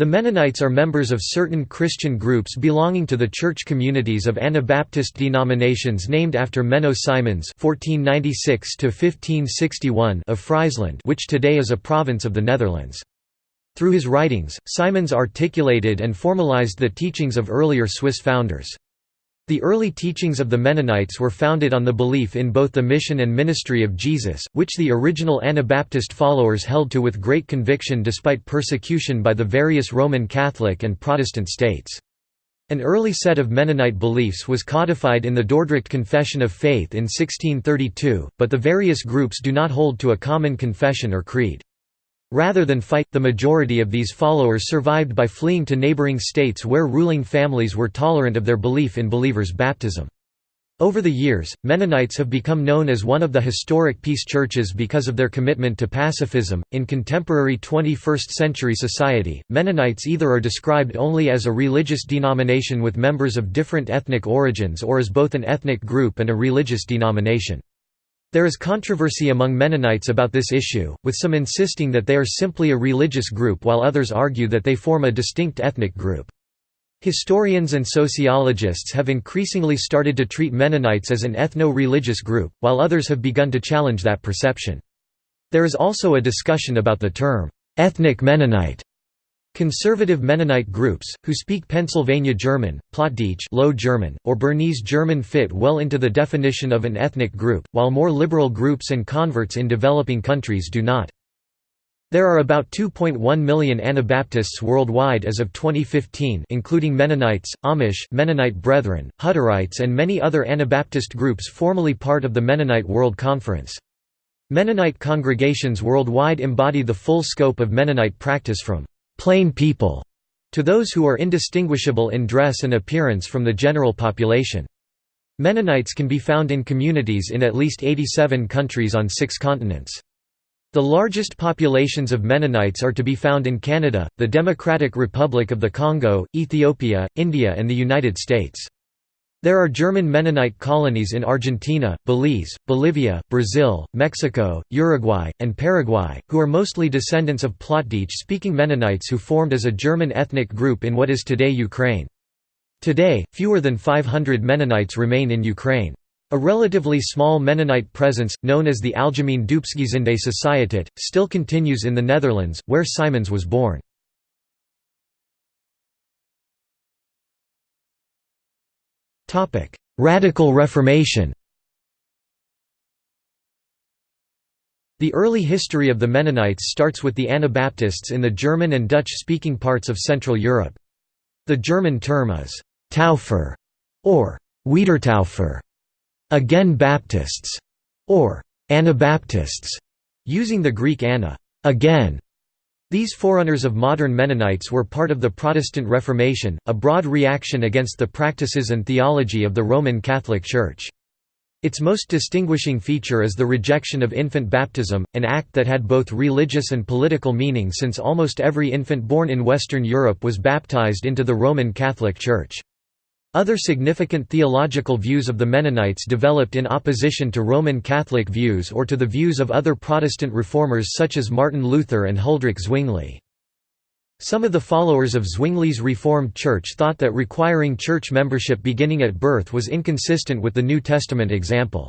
The Mennonites are members of certain Christian groups belonging to the church communities of Anabaptist denominations named after Menno Simons (1496–1561) of Friesland, which today is a province of the Netherlands. Through his writings, Simons articulated and formalized the teachings of earlier Swiss founders. The early teachings of the Mennonites were founded on the belief in both the mission and ministry of Jesus, which the original Anabaptist followers held to with great conviction despite persecution by the various Roman Catholic and Protestant states. An early set of Mennonite beliefs was codified in the Dordrecht Confession of Faith in 1632, but the various groups do not hold to a common confession or creed. Rather than fight, the majority of these followers survived by fleeing to neighboring states where ruling families were tolerant of their belief in believers' baptism. Over the years, Mennonites have become known as one of the historic peace churches because of their commitment to pacifism. In contemporary 21st century society, Mennonites either are described only as a religious denomination with members of different ethnic origins or as both an ethnic group and a religious denomination. There is controversy among Mennonites about this issue, with some insisting that they are simply a religious group while others argue that they form a distinct ethnic group. Historians and sociologists have increasingly started to treat Mennonites as an ethno-religious group, while others have begun to challenge that perception. There is also a discussion about the term, ethnic Mennonite, Conservative Mennonite groups, who speak Pennsylvania German, Plattdeutsch Low German, or Bernese German fit well into the definition of an ethnic group, while more liberal groups and converts in developing countries do not. There are about 2.1 million Anabaptists worldwide as of 2015 including Mennonites, Amish Mennonite Brethren, Hutterites and many other Anabaptist groups formerly part of the Mennonite World Conference. Mennonite congregations worldwide embody the full scope of Mennonite practice from plain people to those who are indistinguishable in dress and appearance from the general population. Mennonites can be found in communities in at least 87 countries on six continents. The largest populations of Mennonites are to be found in Canada, the Democratic Republic of the Congo, Ethiopia, India and the United States. There are German Mennonite colonies in Argentina, Belize, Bolivia, Brazil, Mexico, Uruguay, and Paraguay, who are mostly descendants of Plattdeutsch-speaking Mennonites who formed as a German ethnic group in what is today Ukraine. Today, fewer than 500 Mennonites remain in Ukraine. A relatively small Mennonite presence, known as the Algemeen Doopsgezinde Sociëteit, still continues in the Netherlands, where Simons was born. Radical Reformation The early history of the Mennonites starts with the Anabaptists in the German and Dutch-speaking parts of Central Europe. The German term is «Taufer» or «Wiedertaufer», again Baptists, or «Anabaptists», using the Greek anna again, these forerunners of modern Mennonites were part of the Protestant Reformation, a broad reaction against the practices and theology of the Roman Catholic Church. Its most distinguishing feature is the rejection of infant baptism, an act that had both religious and political meaning since almost every infant born in Western Europe was baptized into the Roman Catholic Church. Other significant theological views of the Mennonites developed in opposition to Roman Catholic views or to the views of other Protestant reformers such as Martin Luther and Huldrych Zwingli. Some of the followers of Zwingli's Reformed Church thought that requiring church membership beginning at birth was inconsistent with the New Testament example.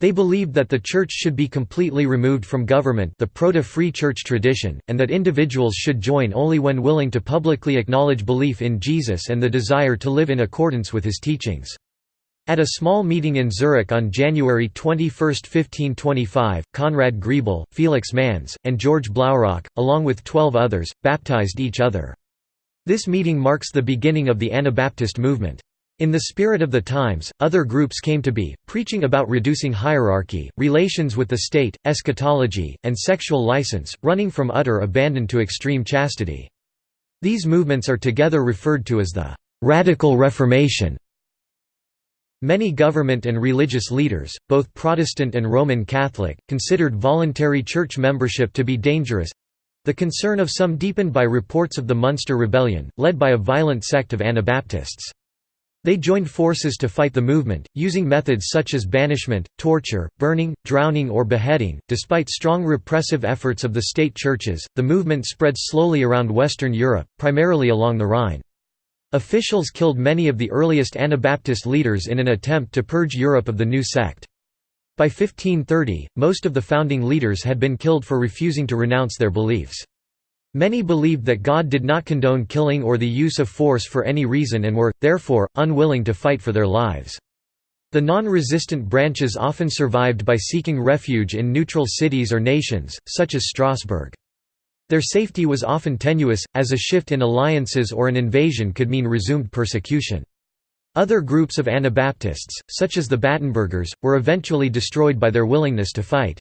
They believed that the church should be completely removed from government the proto-free church tradition, and that individuals should join only when willing to publicly acknowledge belief in Jesus and the desire to live in accordance with his teachings. At a small meeting in Zurich on January 21, 1525, Conrad Grebel, Felix Manz, and George Blaurock, along with twelve others, baptized each other. This meeting marks the beginning of the Anabaptist movement. In the spirit of the times, other groups came to be, preaching about reducing hierarchy, relations with the state, eschatology, and sexual license, running from utter abandon to extreme chastity. These movements are together referred to as the «Radical Reformation». Many government and religious leaders, both Protestant and Roman Catholic, considered voluntary church membership to be dangerous—the concern of some deepened by reports of the Munster Rebellion, led by a violent sect of Anabaptists. They joined forces to fight the movement, using methods such as banishment, torture, burning, drowning, or beheading. Despite strong repressive efforts of the state churches, the movement spread slowly around Western Europe, primarily along the Rhine. Officials killed many of the earliest Anabaptist leaders in an attempt to purge Europe of the new sect. By 1530, most of the founding leaders had been killed for refusing to renounce their beliefs. Many believed that God did not condone killing or the use of force for any reason and were, therefore, unwilling to fight for their lives. The non-resistant branches often survived by seeking refuge in neutral cities or nations, such as Strasbourg. Their safety was often tenuous, as a shift in alliances or an invasion could mean resumed persecution. Other groups of Anabaptists, such as the Battenbergers, were eventually destroyed by their willingness to fight.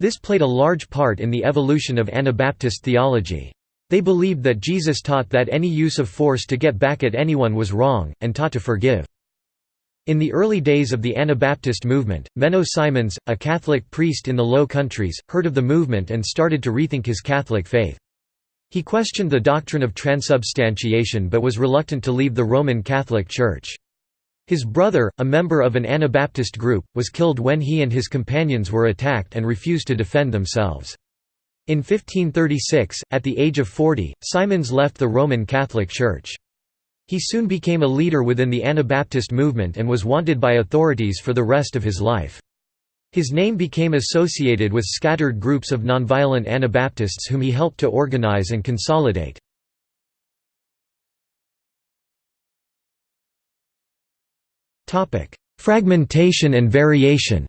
This played a large part in the evolution of Anabaptist theology. They believed that Jesus taught that any use of force to get back at anyone was wrong, and taught to forgive. In the early days of the Anabaptist movement, Menno Simons, a Catholic priest in the Low Countries, heard of the movement and started to rethink his Catholic faith. He questioned the doctrine of transubstantiation but was reluctant to leave the Roman Catholic Church. His brother, a member of an Anabaptist group, was killed when he and his companions were attacked and refused to defend themselves. In 1536, at the age of 40, Simons left the Roman Catholic Church. He soon became a leader within the Anabaptist movement and was wanted by authorities for the rest of his life. His name became associated with scattered groups of nonviolent Anabaptists whom he helped to organize and consolidate. Topic: Fragmentation and variation.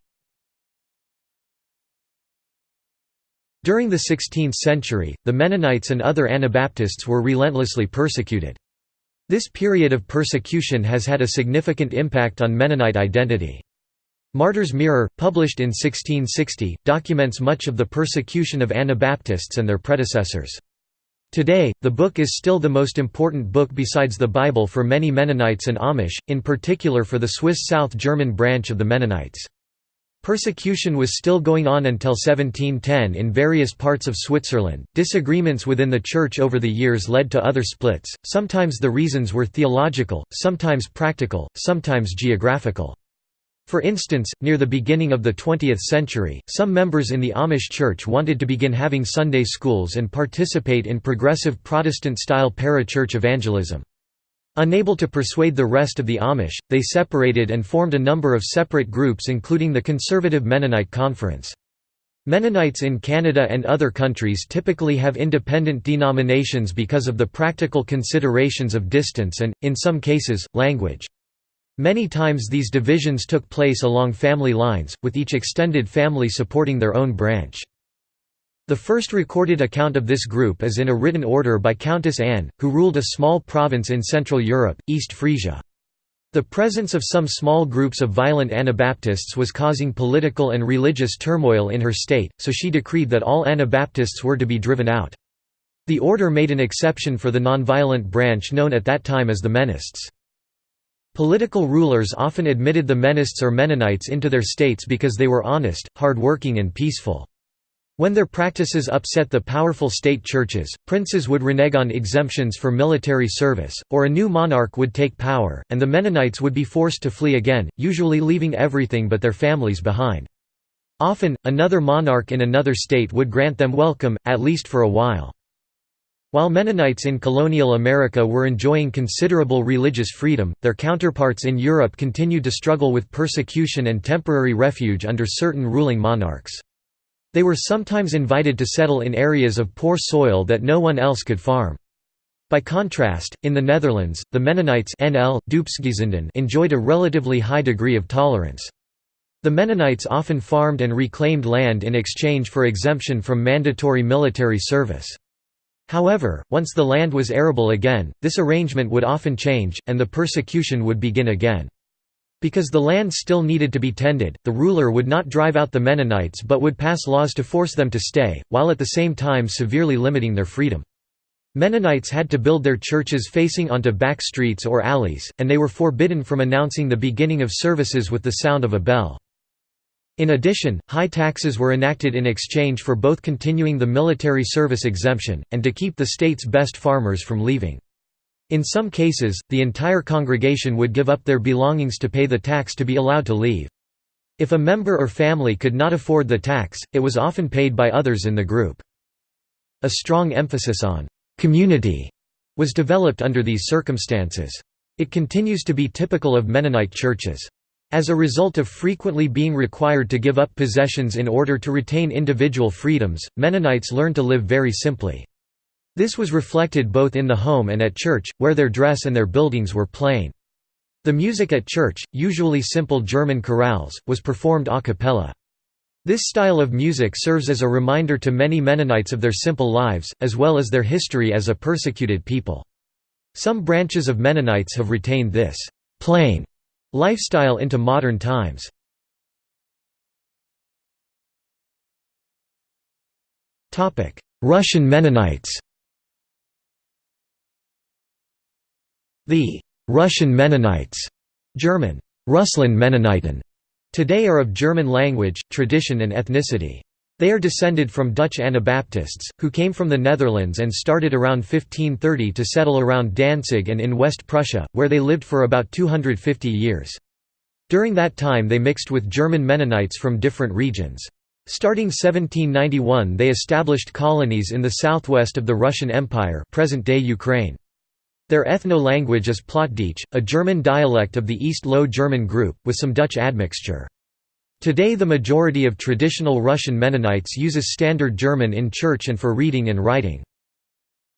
During the 16th century, the Mennonites and other Anabaptists were relentlessly persecuted. This period of persecution has had a significant impact on Mennonite identity. Martyr's Mirror, published in 1660, documents much of the persecution of Anabaptists and their predecessors. Today, the book is still the most important book besides the Bible for many Mennonites and Amish, in particular for the Swiss South German branch of the Mennonites. Persecution was still going on until 1710 in various parts of Switzerland. Disagreements within the church over the years led to other splits, sometimes the reasons were theological, sometimes practical, sometimes geographical. For instance, near the beginning of the 20th century, some members in the Amish Church wanted to begin having Sunday schools and participate in progressive Protestant-style parachurch evangelism. Unable to persuade the rest of the Amish, they separated and formed a number of separate groups including the Conservative Mennonite Conference. Mennonites in Canada and other countries typically have independent denominations because of the practical considerations of distance and, in some cases, language. Many times these divisions took place along family lines, with each extended family supporting their own branch. The first recorded account of this group is in a written order by Countess Anne, who ruled a small province in Central Europe, East Frisia. The presence of some small groups of violent Anabaptists was causing political and religious turmoil in her state, so she decreed that all Anabaptists were to be driven out. The order made an exception for the nonviolent branch known at that time as the Mennists. Political rulers often admitted the Mennists or Mennonites into their states because they were honest, hard-working and peaceful. When their practices upset the powerful state churches, princes would renege on exemptions for military service, or a new monarch would take power, and the Mennonites would be forced to flee again, usually leaving everything but their families behind. Often, another monarch in another state would grant them welcome, at least for a while. While Mennonites in colonial America were enjoying considerable religious freedom, their counterparts in Europe continued to struggle with persecution and temporary refuge under certain ruling monarchs. They were sometimes invited to settle in areas of poor soil that no one else could farm. By contrast, in the Netherlands, the Mennonites NL, enjoyed a relatively high degree of tolerance. The Mennonites often farmed and reclaimed land in exchange for exemption from mandatory military service. However, once the land was arable again, this arrangement would often change, and the persecution would begin again. Because the land still needed to be tended, the ruler would not drive out the Mennonites but would pass laws to force them to stay, while at the same time severely limiting their freedom. Mennonites had to build their churches facing onto back streets or alleys, and they were forbidden from announcing the beginning of services with the sound of a bell. In addition, high taxes were enacted in exchange for both continuing the military service exemption, and to keep the state's best farmers from leaving. In some cases, the entire congregation would give up their belongings to pay the tax to be allowed to leave. If a member or family could not afford the tax, it was often paid by others in the group. A strong emphasis on «community» was developed under these circumstances. It continues to be typical of Mennonite churches. As a result of frequently being required to give up possessions in order to retain individual freedoms, Mennonites learned to live very simply. This was reflected both in the home and at church, where their dress and their buildings were plain. The music at church, usually simple German chorales, was performed a cappella. This style of music serves as a reminder to many Mennonites of their simple lives, as well as their history as a persecuted people. Some branches of Mennonites have retained this «plain» lifestyle into modern times. Russian Mennonites The Russian Mennonites German, Russland Mennoniten, today are of German language, tradition and ethnicity. They are descended from Dutch Anabaptists, who came from the Netherlands and started around 1530 to settle around Danzig and in West Prussia, where they lived for about 250 years. During that time they mixed with German Mennonites from different regions. Starting 1791 they established colonies in the southwest of the Russian Empire present-day Ukraine. Their ethno-language is Plattdeutsch, a German dialect of the East Low German group, with some Dutch admixture. Today the majority of traditional Russian Mennonites uses Standard German in church and for reading and writing.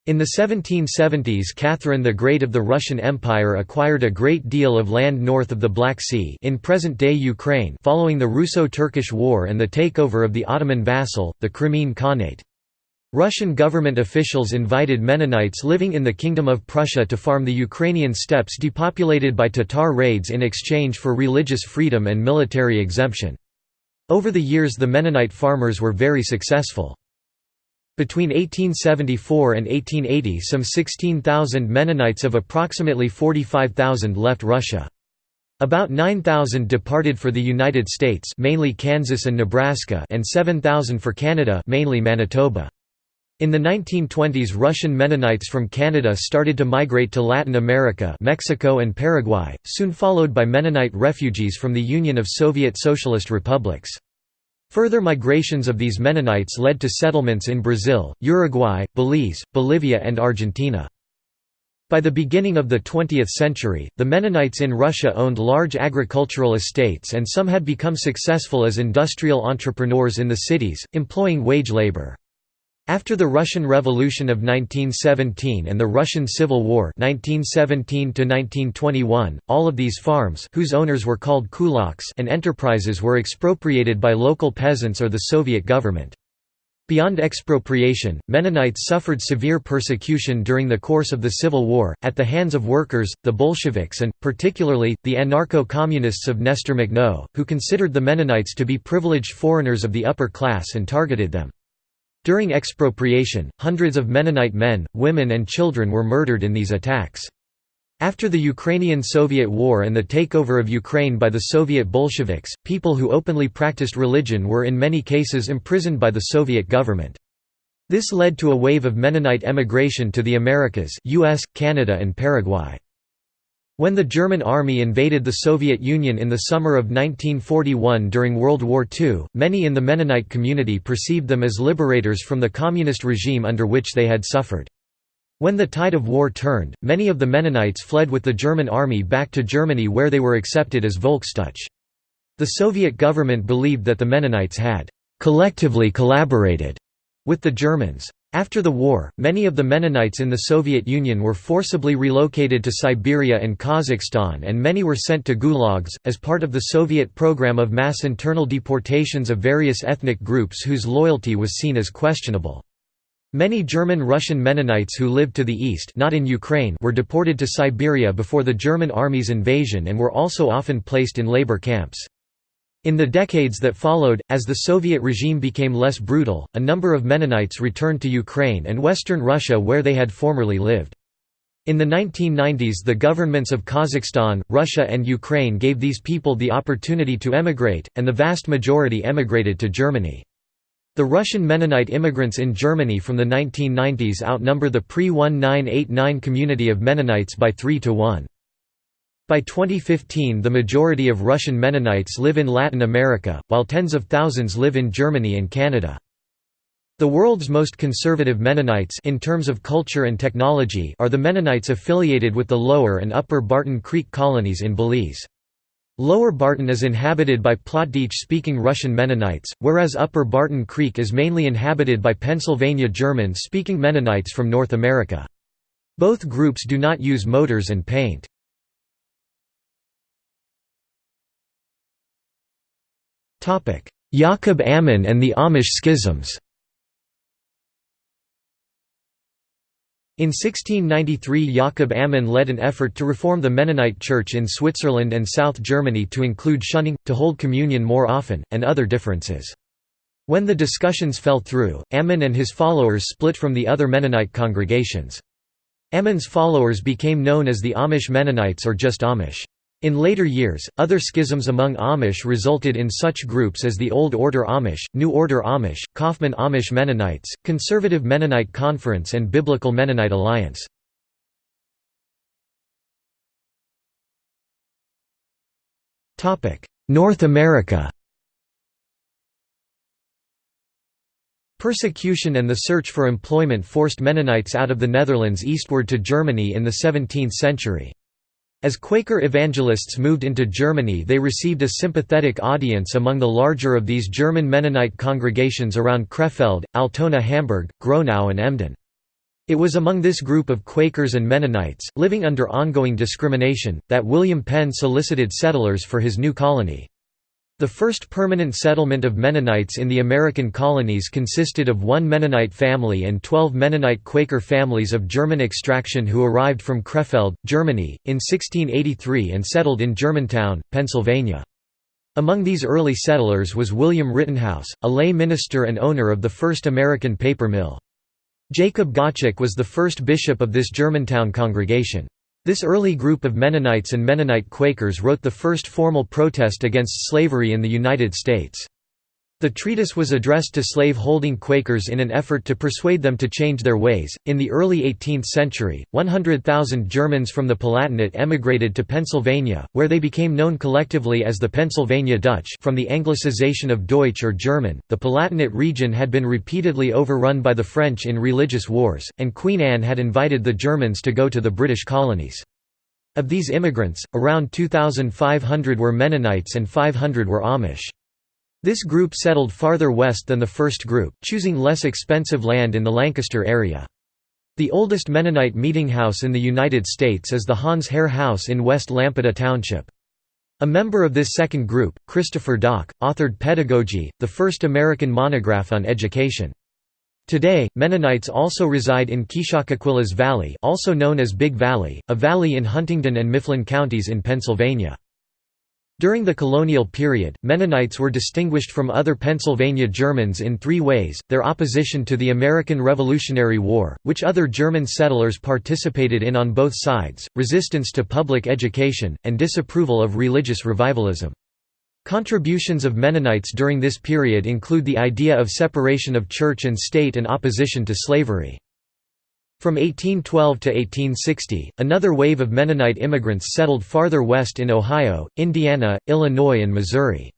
In the 1770s Catherine the Great of the Russian Empire acquired a great deal of land north of the Black Sea in present-day Ukraine following the Russo-Turkish War and the takeover of the Ottoman vassal, the Crimean Khanate. Russian government officials invited Mennonites living in the Kingdom of Prussia to farm the Ukrainian steppes depopulated by Tatar raids in exchange for religious freedom and military exemption. Over the years the Mennonite farmers were very successful. Between 1874 and 1880 some 16,000 Mennonites of approximately 45,000 left Russia. About 9,000 departed for the United States mainly Kansas and Nebraska and 7,000 for Canada mainly Manitoba. In the 1920s Russian Mennonites from Canada started to migrate to Latin America Mexico and Paraguay, soon followed by Mennonite refugees from the Union of Soviet Socialist Republics. Further migrations of these Mennonites led to settlements in Brazil, Uruguay, Belize, Bolivia and Argentina. By the beginning of the 20th century, the Mennonites in Russia owned large agricultural estates and some had become successful as industrial entrepreneurs in the cities, employing wage labor. After the Russian Revolution of 1917 and the Russian Civil War 1917 all of these farms whose owners were called kulaks and enterprises were expropriated by local peasants or the Soviet government. Beyond expropriation, Mennonites suffered severe persecution during the course of the Civil War, at the hands of workers, the Bolsheviks and, particularly, the anarcho-communists of Nestor Makhno, who considered the Mennonites to be privileged foreigners of the upper class and targeted them. During expropriation, hundreds of Mennonite men, women and children were murdered in these attacks. After the Ukrainian-Soviet War and the takeover of Ukraine by the Soviet Bolsheviks, people who openly practiced religion were in many cases imprisoned by the Soviet government. This led to a wave of Mennonite emigration to the Americas US, Canada and Paraguay. When the German army invaded the Soviet Union in the summer of 1941 during World War II, many in the Mennonite community perceived them as liberators from the communist regime under which they had suffered. When the tide of war turned, many of the Mennonites fled with the German army back to Germany where they were accepted as Volksdeutsche. The Soviet government believed that the Mennonites had «collectively collaborated» with the Germans. After the war, many of the Mennonites in the Soviet Union were forcibly relocated to Siberia and Kazakhstan and many were sent to gulags, as part of the Soviet program of mass internal deportations of various ethnic groups whose loyalty was seen as questionable. Many German-Russian Mennonites who lived to the east not in Ukraine were deported to Siberia before the German army's invasion and were also often placed in labor camps. In the decades that followed, as the Soviet regime became less brutal, a number of Mennonites returned to Ukraine and western Russia where they had formerly lived. In the 1990s the governments of Kazakhstan, Russia and Ukraine gave these people the opportunity to emigrate, and the vast majority emigrated to Germany. The Russian Mennonite immigrants in Germany from the 1990s outnumber the pre-1989 community of Mennonites by 3 to 1. By 2015 the majority of Russian Mennonites live in Latin America, while tens of thousands live in Germany and Canada. The world's most conservative Mennonites in terms of culture and technology are the Mennonites affiliated with the Lower and Upper Barton Creek colonies in Belize. Lower Barton is inhabited by Plattdeutsch-speaking Russian Mennonites, whereas Upper Barton Creek is mainly inhabited by Pennsylvania German-speaking Mennonites from North America. Both groups do not use motors and paint. Jacob Ammann and the Amish schisms In 1693 Jakob Ammann led an effort to reform the Mennonite Church in Switzerland and South Germany to include shunning, to hold communion more often, and other differences. When the discussions fell through, Ammann and his followers split from the other Mennonite congregations. Ammann's followers became known as the Amish Mennonites or just Amish. In later years, other schisms among Amish resulted in such groups as the Old Order Amish, New Order Amish, Kaufman Amish Mennonites, Conservative Mennonite Conference and Biblical Mennonite Alliance. North America Persecution and the search for employment forced Mennonites out of the Netherlands eastward to Germany in the 17th century. As Quaker evangelists moved into Germany they received a sympathetic audience among the larger of these German Mennonite congregations around Krefeld, Altona Hamburg, Gronau and Emden. It was among this group of Quakers and Mennonites, living under ongoing discrimination, that William Penn solicited settlers for his new colony. The first permanent settlement of Mennonites in the American colonies consisted of one Mennonite family and twelve Mennonite Quaker families of German extraction who arrived from Krefeld, Germany, in 1683 and settled in Germantown, Pennsylvania. Among these early settlers was William Rittenhouse, a lay minister and owner of the first American paper mill. Jacob Gottschalk was the first bishop of this Germantown congregation. This early group of Mennonites and Mennonite Quakers wrote the first formal protest against slavery in the United States. The treatise was addressed to slave-holding Quakers in an effort to persuade them to change their ways. In the early 18th century, 100,000 Germans from the Palatinate emigrated to Pennsylvania, where they became known collectively as the Pennsylvania Dutch from the anglicization of Deutsch or German. The Palatinate region had been repeatedly overrun by the French in religious wars, and Queen Anne had invited the Germans to go to the British colonies. Of these immigrants, around 2,500 were Mennonites and 500 were Amish. This group settled farther west than the first group, choosing less expensive land in the Lancaster area. The oldest Mennonite meeting house in the United States is the Hans Herr House in West Lampeter Township. A member of this second group, Christopher Dock, authored Pedagogy, the first American monograph on education. Today, Mennonites also reside in Kishacoquillas Valley also known as Big Valley, a valley in Huntingdon and Mifflin counties in Pennsylvania. During the colonial period, Mennonites were distinguished from other Pennsylvania Germans in three ways, their opposition to the American Revolutionary War, which other German settlers participated in on both sides, resistance to public education, and disapproval of religious revivalism. Contributions of Mennonites during this period include the idea of separation of church and state and opposition to slavery. From 1812 to 1860, another wave of Mennonite immigrants settled farther west in Ohio, Indiana, Illinois and Missouri.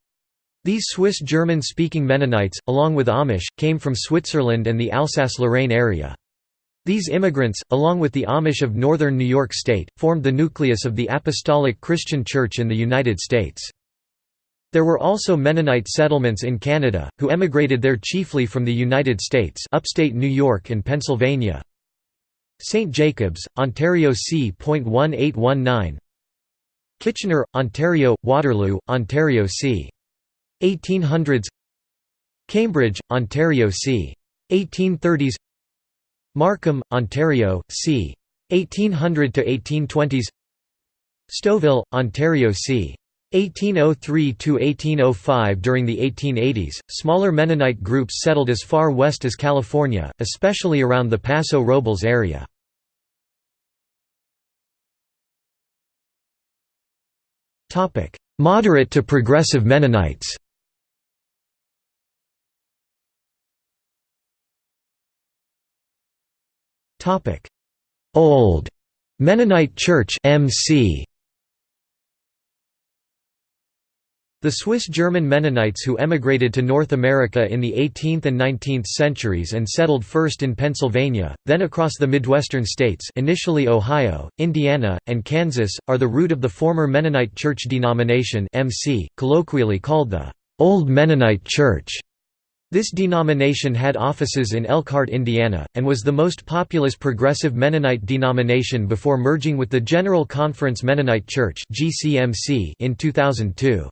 These Swiss German-speaking Mennonites, along with Amish, came from Switzerland and the Alsace-Lorraine area. These immigrants, along with the Amish of northern New York State, formed the nucleus of the Apostolic Christian Church in the United States. There were also Mennonite settlements in Canada, who emigrated there chiefly from the United States upstate New York and Pennsylvania, St. Jacobs, Ontario c.1819 Kitchener, Ontario, Waterloo, Ontario c. 1800s Cambridge, Ontario c. 1830s Markham, Ontario, c. 1800 to 1820s Stouffville, Ontario c. 1803 to 1805 During the 1880s, smaller Mennonite groups settled as far west as California, especially around the Paso Robles area. Moderate to progressive Mennonites. Old Mennonite Church MC The Swiss-German Mennonites who emigrated to North America in the 18th and 19th centuries and settled first in Pennsylvania, then across the Midwestern states initially Ohio, Indiana, and Kansas, are the root of the former Mennonite Church denomination MC, colloquially called the Old Mennonite Church. This denomination had offices in Elkhart, Indiana, and was the most populous progressive Mennonite denomination before merging with the General Conference Mennonite Church in 2002.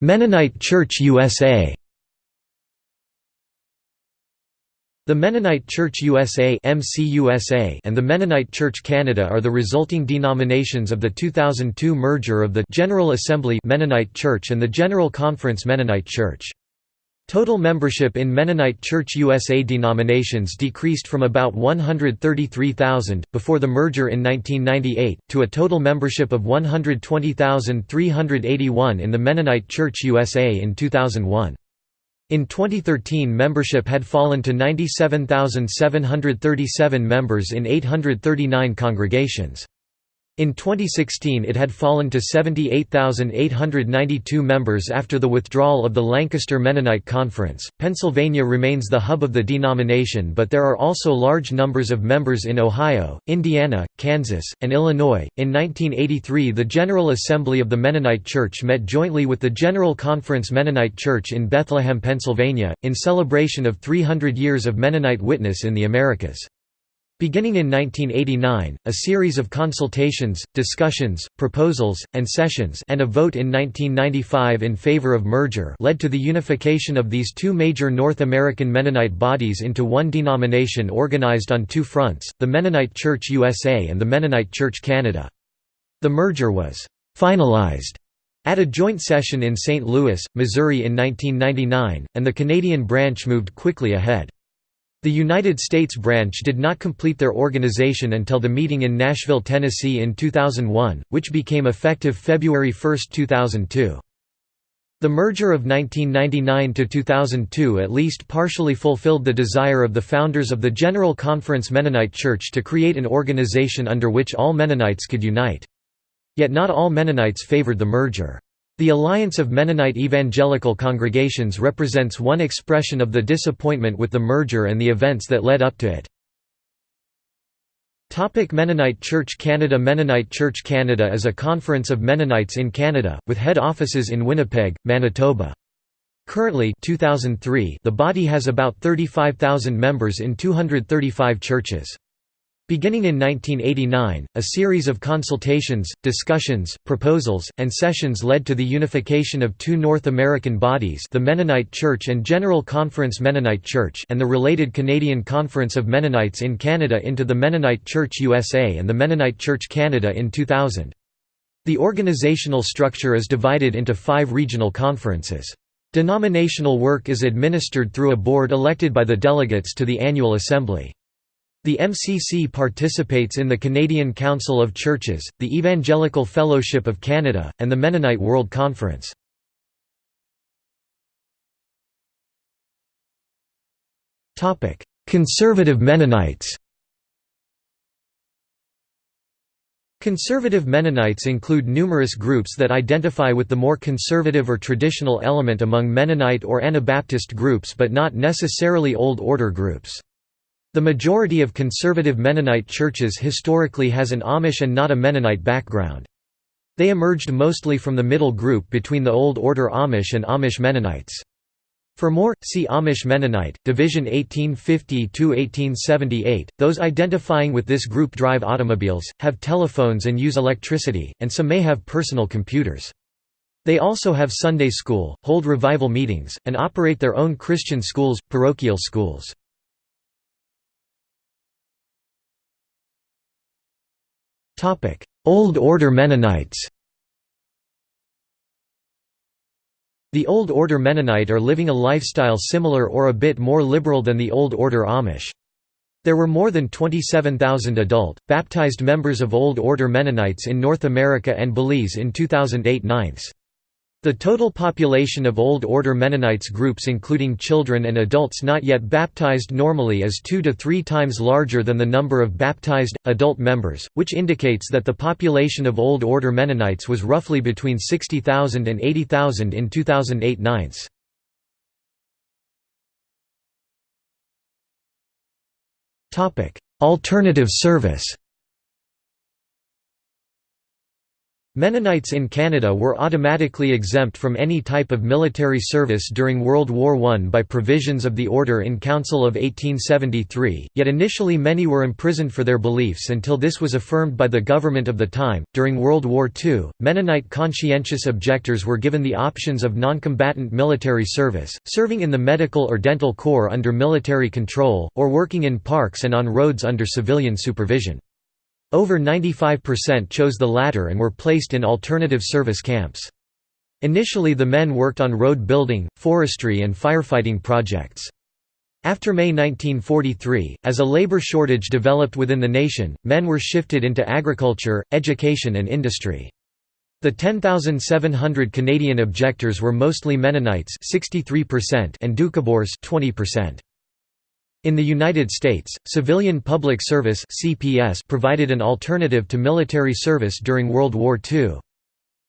Mennonite Church USA The Mennonite Church USA and the Mennonite Church Canada are the resulting denominations of the 2002 merger of the General Assembly Mennonite Church and the General Conference Mennonite Church. Total membership in Mennonite Church USA denominations decreased from about 133,000, before the merger in 1998, to a total membership of 120,381 in the Mennonite Church USA in 2001. In 2013 membership had fallen to 97,737 members in 839 congregations. In 2016 it had fallen to 78,892 members after the withdrawal of the Lancaster Mennonite Conference. Pennsylvania remains the hub of the denomination, but there are also large numbers of members in Ohio, Indiana, Kansas, and Illinois. In 1983, the General Assembly of the Mennonite Church met jointly with the General Conference Mennonite Church in Bethlehem, Pennsylvania, in celebration of 300 years of Mennonite witness in the Americas. Beginning in 1989, a series of consultations, discussions, proposals, and sessions and a vote in 1995 in favor of merger led to the unification of these two major North American Mennonite bodies into one denomination organized on two fronts, the Mennonite Church USA and the Mennonite Church Canada. The merger was «finalized» at a joint session in St. Louis, Missouri in 1999, and the Canadian branch moved quickly ahead. The United States branch did not complete their organization until the meeting in Nashville, Tennessee in 2001, which became effective February 1, 2002. The merger of 1999 to 2002 at least partially fulfilled the desire of the founders of the General Conference Mennonite Church to create an organization under which all Mennonites could unite. Yet not all Mennonites favored the merger. The Alliance of Mennonite Evangelical Congregations represents one expression of the disappointment with the merger and the events that led up to it. Topic Mennonite Church Canada Mennonite Church Canada is a conference of Mennonites in Canada, with head offices in Winnipeg, Manitoba. Currently 2003, the body has about 35,000 members in 235 churches. Beginning in 1989, a series of consultations, discussions, proposals, and sessions led to the unification of two North American bodies the Mennonite Church and General Conference Mennonite Church and the related Canadian Conference of Mennonites in Canada into the Mennonite Church USA and the Mennonite Church Canada in 2000. The organizational structure is divided into five regional conferences. Denominational work is administered through a board elected by the delegates to the annual assembly. The MCC participates in the Canadian Council of Churches, the Evangelical Fellowship of Canada, and the Mennonite World Conference. Conservative Mennonites Conservative Mennonites include numerous groups that identify with the more conservative or traditional element among Mennonite or Anabaptist groups but not necessarily Old Order groups. The majority of conservative Mennonite churches historically has an Amish and not a Mennonite background. They emerged mostly from the middle group between the Old Order Amish and Amish Mennonites. For more, see Amish Mennonite, Division 1850–1878. Those identifying with this group drive automobiles, have telephones and use electricity, and some may have personal computers. They also have Sunday school, hold revival meetings, and operate their own Christian schools, parochial schools. Old Order Mennonites The Old Order Mennonite are living a lifestyle similar or a bit more liberal than the Old Order Amish. There were more than 27,000 adult, baptized members of Old Order Mennonites in North America and Belize in 2008 9 The total population of Old Order Mennonites groups including children and adults not yet baptized normally is two to three times larger than the number of baptized, adult members, which indicates that the population of Old Order Mennonites was roughly between 60,000 and 80,000 in 2008 ninths. Alternative service Mennonites in Canada were automatically exempt from any type of military service during World War I by provisions of the Order in Council of 1873, yet initially many were imprisoned for their beliefs until this was affirmed by the government of the time. During World War II, Mennonite conscientious objectors were given the options of non-combatant military service, serving in the medical or dental corps under military control, or working in parks and on roads under civilian supervision. Over 95% chose the latter and were placed in alternative service camps. Initially the men worked on road building, forestry and firefighting projects. After May 1943, as a labor shortage developed within the nation, men were shifted into agriculture, education and industry. The 10,700 Canadian objectors were mostly Mennonites 63% and Doukhobors 20%. In the United States, Civilian Public Service (CPS) provided an alternative to military service during World War II.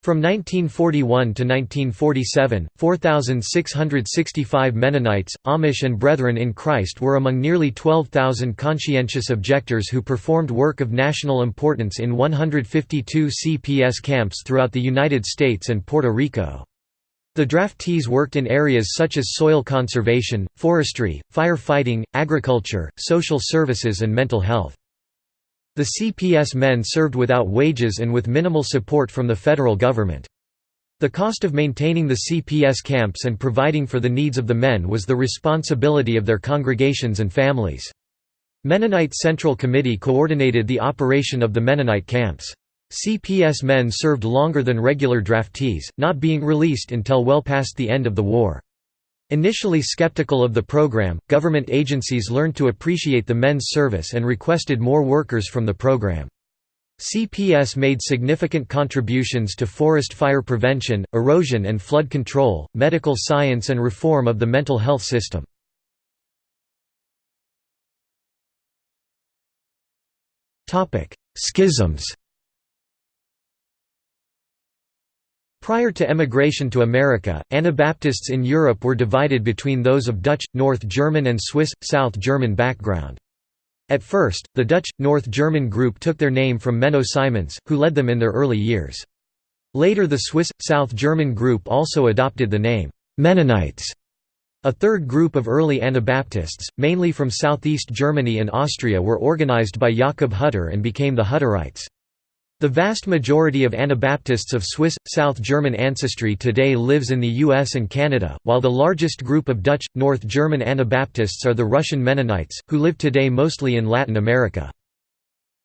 From 1941 to 1947, 4,665 Mennonites, Amish and Brethren in Christ were among nearly 12,000 conscientious objectors who performed work of national importance in 152 CPS camps throughout the United States and Puerto Rico. The draftees worked in areas such as soil conservation, forestry, firefighting, agriculture, social services and mental health. The CPS men served without wages and with minimal support from the federal government. The cost of maintaining the CPS camps and providing for the needs of the men was the responsibility of their congregations and families. Mennonite Central Committee coordinated the operation of the Mennonite camps. CPS men served longer than regular draftees, not being released until well past the end of the war. Initially skeptical of the program, government agencies learned to appreciate the men's service and requested more workers from the program. CPS made significant contributions to forest fire prevention, erosion and flood control, medical science and reform of the mental health system. Schisms Prior to emigration to America, Anabaptists in Europe were divided between those of Dutch, North German and Swiss, South German background. At first, the Dutch, North German group took their name from Menno Simons, who led them in their early years. Later the Swiss, South German group also adopted the name, Mennonites. A third group of early Anabaptists, mainly from southeast Germany and Austria were organized by Jakob Hutter and became the Hutterites. The vast majority of Anabaptists of Swiss, South German ancestry today lives in the US and Canada, while the largest group of Dutch, North German Anabaptists are the Russian Mennonites, who live today mostly in Latin America.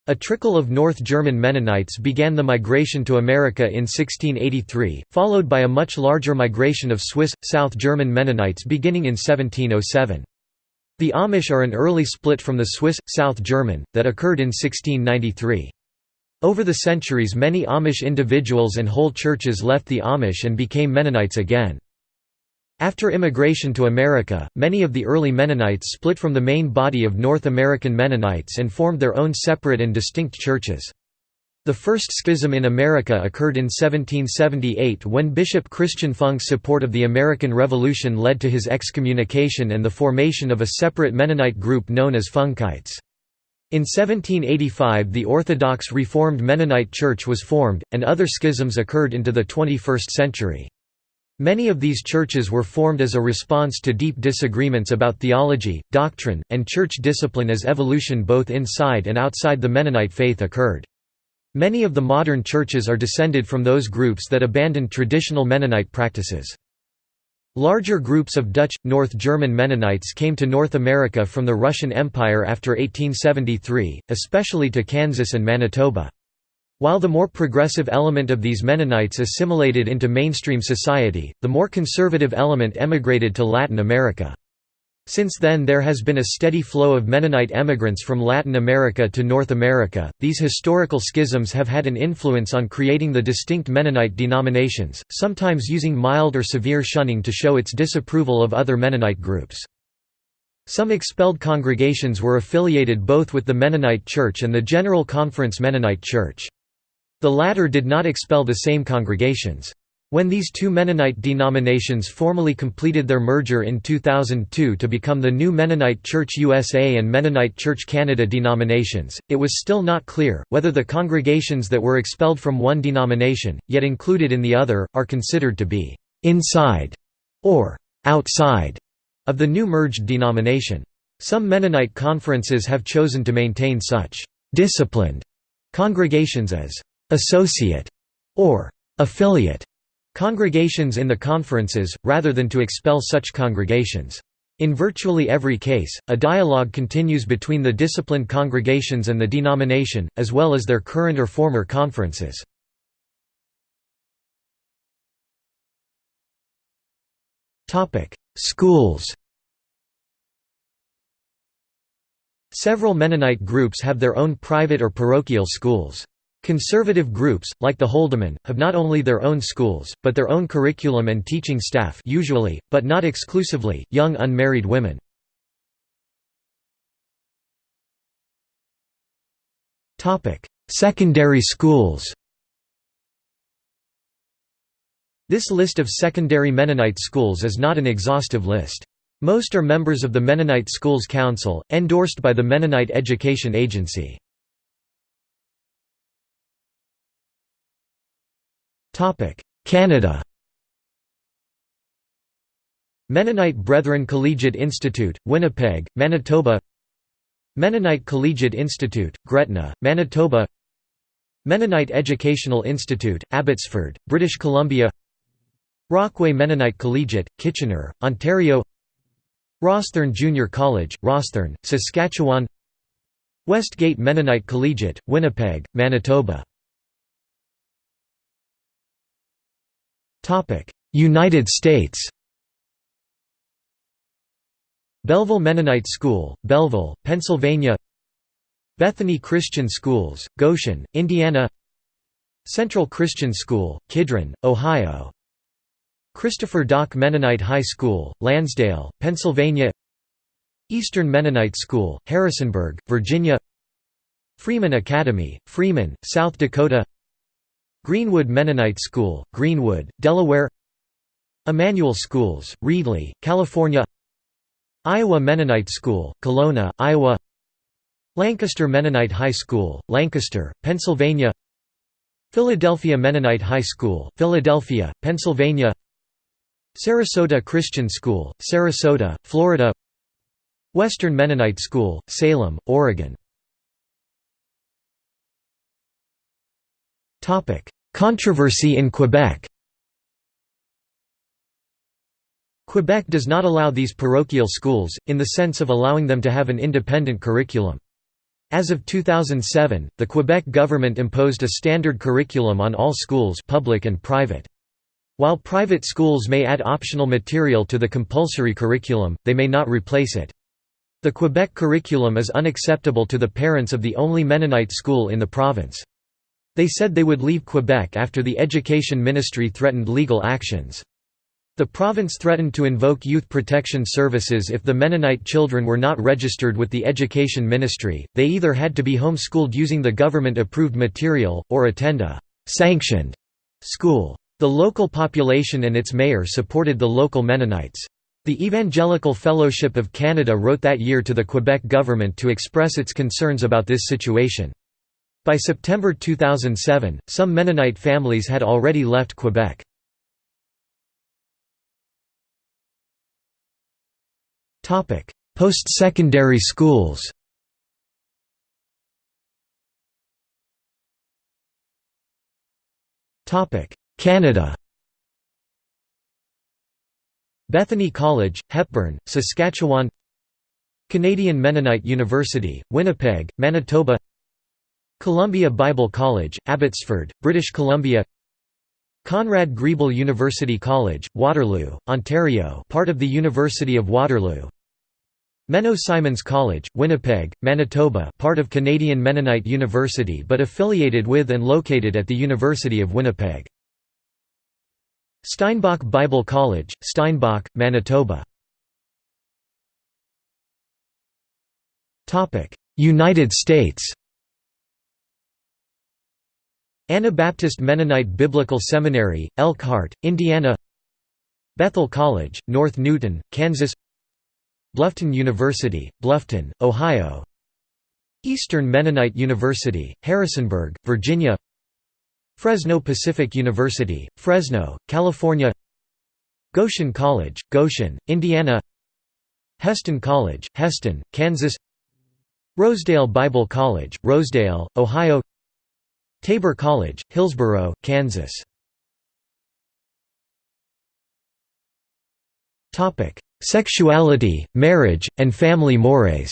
A trickle of North German Mennonites began the migration to America in 1683, followed by a much larger migration of Swiss, South German Mennonites beginning in 1707. The Amish are an early split from the Swiss, South German, that occurred in 1693. Over the centuries many Amish individuals and whole churches left the Amish and became Mennonites again. After immigration to America, many of the early Mennonites split from the main body of North American Mennonites and formed their own separate and distinct churches. The first schism in America occurred in 1778 when Bishop Christian Funk's support of the American Revolution led to his excommunication and the formation of a separate Mennonite group known as Funkites. In 1785 the Orthodox Reformed Mennonite Church was formed, and other schisms occurred into the 21st century. Many of these churches were formed as a response to deep disagreements about theology, doctrine, and church discipline as evolution both inside and outside the Mennonite faith occurred. Many of the modern churches are descended from those groups that abandoned traditional Mennonite practices. Larger groups of Dutch, North German Mennonites came to North America from the Russian Empire after 1873, especially to Kansas and Manitoba. While the more progressive element of these Mennonites assimilated into mainstream society, the more conservative element emigrated to Latin America. Since then there has been a steady flow of Mennonite emigrants from Latin America to North America. These historical schisms have had an influence on creating the distinct Mennonite denominations, sometimes using mild or severe shunning to show its disapproval of other Mennonite groups. Some expelled congregations were affiliated both with the Mennonite Church and the General Conference Mennonite Church. The latter did not expel the same congregations. When these two Mennonite denominations formally completed their merger in 2002 to become the new Mennonite Church USA and Mennonite Church Canada denominations, it was still not clear, whether the congregations that were expelled from one denomination, yet included in the other, are considered to be «inside» or «outside» of the new merged denomination. Some Mennonite conferences have chosen to maintain such «disciplined» congregations as «associate» or «affiliate» congregations in the conferences, rather than to expel such congregations. In virtually every case, a dialogue continues between the disciplined congregations and the denomination, as well as their current or former conferences. Schools Several Mennonite groups have their own private or parochial schools. Conservative groups, like the Holdeman, have not only their own schools, but their own curriculum and teaching staff usually, but not exclusively, young unmarried women. Secondary schools This list of secondary Mennonite schools is not an exhaustive list. Most are members of the Mennonite Schools Council, endorsed by the Mennonite Education Agency. Canada. Mennonite Brethren Collegiate Institute, Winnipeg, Manitoba. Mennonite Collegiate Institute, Gretna, Manitoba. Mennonite Educational Institute, Abbotsford, British Columbia. Rockway Mennonite Collegiate, Kitchener, Ontario. Rosthern Junior College, Rosthern, Saskatchewan. Westgate Mennonite Collegiate, Winnipeg, Manitoba United States. Belleville Mennonite School, Belleville, Pennsylvania. Bethany Christian Schools, Goshen, Indiana. Central Christian School, Kidron, Ohio. Christopher Dock Mennonite High School, Lansdale, Pennsylvania. Eastern Mennonite School, Harrisonburg, Virginia. Freeman Academy, Freeman, South Dakota Greenwood Mennonite School, Greenwood, Delaware Immanuel Schools, Reedley, California Iowa Mennonite School, Kalona, Iowa Lancaster Mennonite High School, Lancaster, Pennsylvania Philadelphia Mennonite High School, Philadelphia, Pennsylvania Sarasota Christian School, Sarasota, Florida Western Mennonite School, Salem, Oregon Controversy in Quebec Quebec does not allow these parochial schools, in the sense of allowing them to have an independent curriculum. As of 2007, the Quebec government imposed a standard curriculum on all schools public and private. While private schools may add optional material to the compulsory curriculum, they may not replace it. The Quebec curriculum is unacceptable to the parents of the only Mennonite school in the province. They said they would leave Quebec after the Education Ministry threatened legal actions. The province threatened to invoke youth protection services if the Mennonite children were not registered with the Education Ministry, they either had to be homeschooled using the government-approved material, or attend a «sanctioned» school. The local population and its mayor supported the local Mennonites. The Evangelical Fellowship of Canada wrote that year to the Quebec government to express its concerns about this situation. By September 2007, some Mennonite families had already left Quebec. Post-secondary schools. Canada. Bethany College, Hepburn, Saskatchewan. Canadian Mennonite University, Winnipeg, Manitoba Columbia Bible College, Abbotsford, British Columbia Conrad Grebel University College, Waterloo, Ontario part of the University of Waterloo Menno Simons College, Winnipeg, Manitoba part of Canadian Mennonite University but affiliated with and located at the University of Winnipeg. Steinbach Bible College, Steinbach, Manitoba United States Anabaptist Mennonite Biblical Seminary, Elkhart, Indiana Bethel College, North Newton, Kansas Bluffton University, Bluffton, Ohio Eastern Mennonite University, Harrisonburg, Virginia Fresno Pacific University, Fresno, California Goshen College, Goshen, Indiana Hesston College, Hesston, Kansas Rosedale Bible College, Rosedale, Ohio Tabor College, Hillsboro, Kansas Topic: Sexuality, marriage, and family mores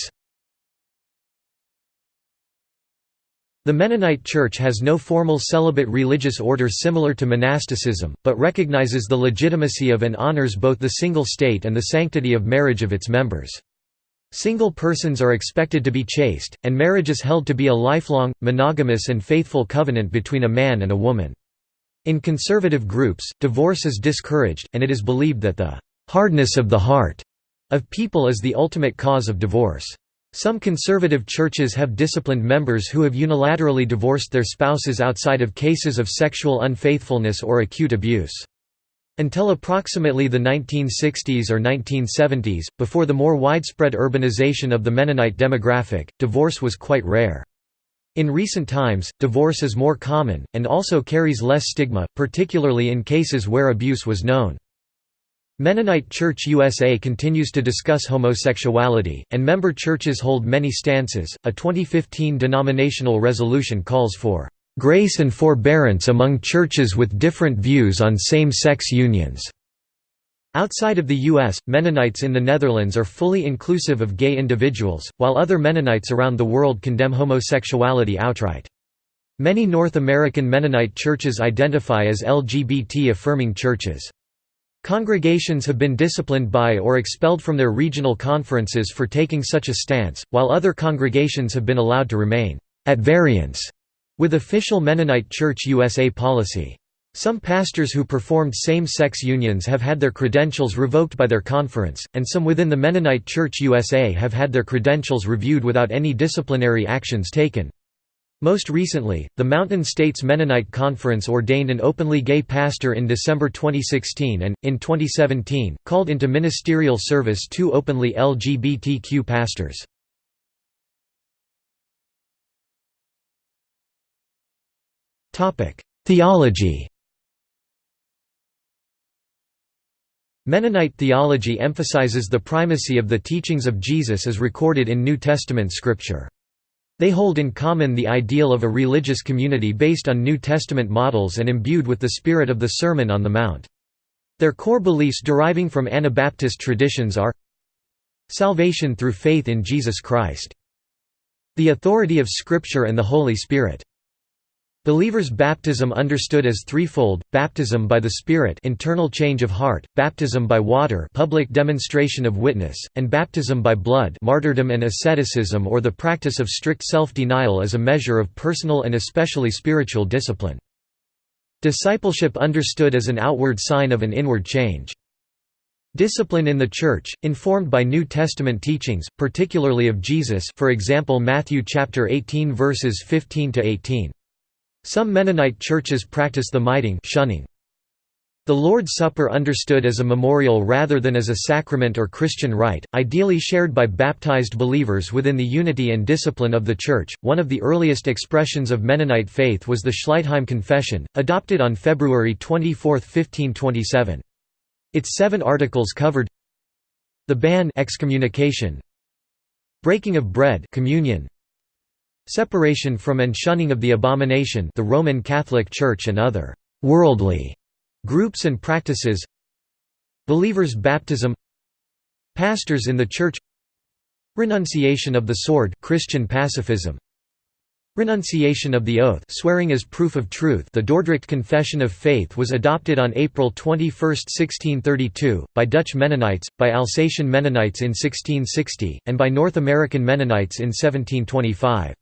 The Mennonite Church has no formal celibate religious order similar to monasticism, but recognizes the legitimacy of and honors both the single state and the sanctity of marriage of its members. Single persons are expected to be chaste, and marriage is held to be a lifelong, monogamous and faithful covenant between a man and a woman. In conservative groups, divorce is discouraged, and it is believed that the «hardness of the heart» of people is the ultimate cause of divorce. Some conservative churches have disciplined members who have unilaterally divorced their spouses outside of cases of sexual unfaithfulness or acute abuse. Until approximately the 1960s or 1970s, before the more widespread urbanization of the Mennonite demographic, divorce was quite rare. In recent times, divorce is more common, and also carries less stigma, particularly in cases where abuse was known. Mennonite Church USA continues to discuss homosexuality, and member churches hold many stances. A 2015 denominational resolution calls for grace and forbearance among churches with different views on same-sex unions." Outside of the U.S., Mennonites in the Netherlands are fully inclusive of gay individuals, while other Mennonites around the world condemn homosexuality outright. Many North American Mennonite churches identify as LGBT-affirming churches. Congregations have been disciplined by or expelled from their regional conferences for taking such a stance, while other congregations have been allowed to remain at variance with official Mennonite Church USA policy. Some pastors who performed same-sex unions have had their credentials revoked by their conference, and some within the Mennonite Church USA have had their credentials reviewed without any disciplinary actions taken. Most recently, the Mountain States Mennonite Conference ordained an openly gay pastor in December 2016 and, in 2017, called into ministerial service two openly LGBTQ pastors. Theology Mennonite theology emphasizes the primacy of the teachings of Jesus as recorded in New Testament scripture. They hold in common the ideal of a religious community based on New Testament models and imbued with the spirit of the Sermon on the Mount. Their core beliefs deriving from Anabaptist traditions are Salvation through faith in Jesus Christ. The authority of Scripture and the Holy Spirit. Believers' baptism understood as threefold: baptism by the Spirit, internal change of heart; baptism by water, public demonstration of witness; and baptism by blood, martyrdom and asceticism or the practice of strict self-denial as a measure of personal and especially spiritual discipline. Discipleship understood as an outward sign of an inward change. Discipline in the Church, informed by New Testament teachings, particularly of Jesus for example Matthew chapter 18 verses 15 to 18. Some Mennonite churches practice the Meidung shunning. The Lord's Supper understood as a memorial rather than as a sacrament or Christian rite, ideally shared by baptized believers within the unity and discipline of the Church. One of the earliest expressions of Mennonite faith was the Schleitheim Confession, adopted on February 24, 1527. Its seven articles covered the ban excommunication, breaking of bread communion, Separation from and shunning of the abomination the Roman Catholic Church and other «worldly» groups and practices Believers' baptism Pastors in the Church Renunciation of the sword Christian pacifism Renunciation of the oath swearing as proof of truth the Dordrecht Confession of Faith was adopted on April 21, 1632, by Dutch Mennonites, by Alsatian Mennonites in 1660, and by North American Mennonites in 1725.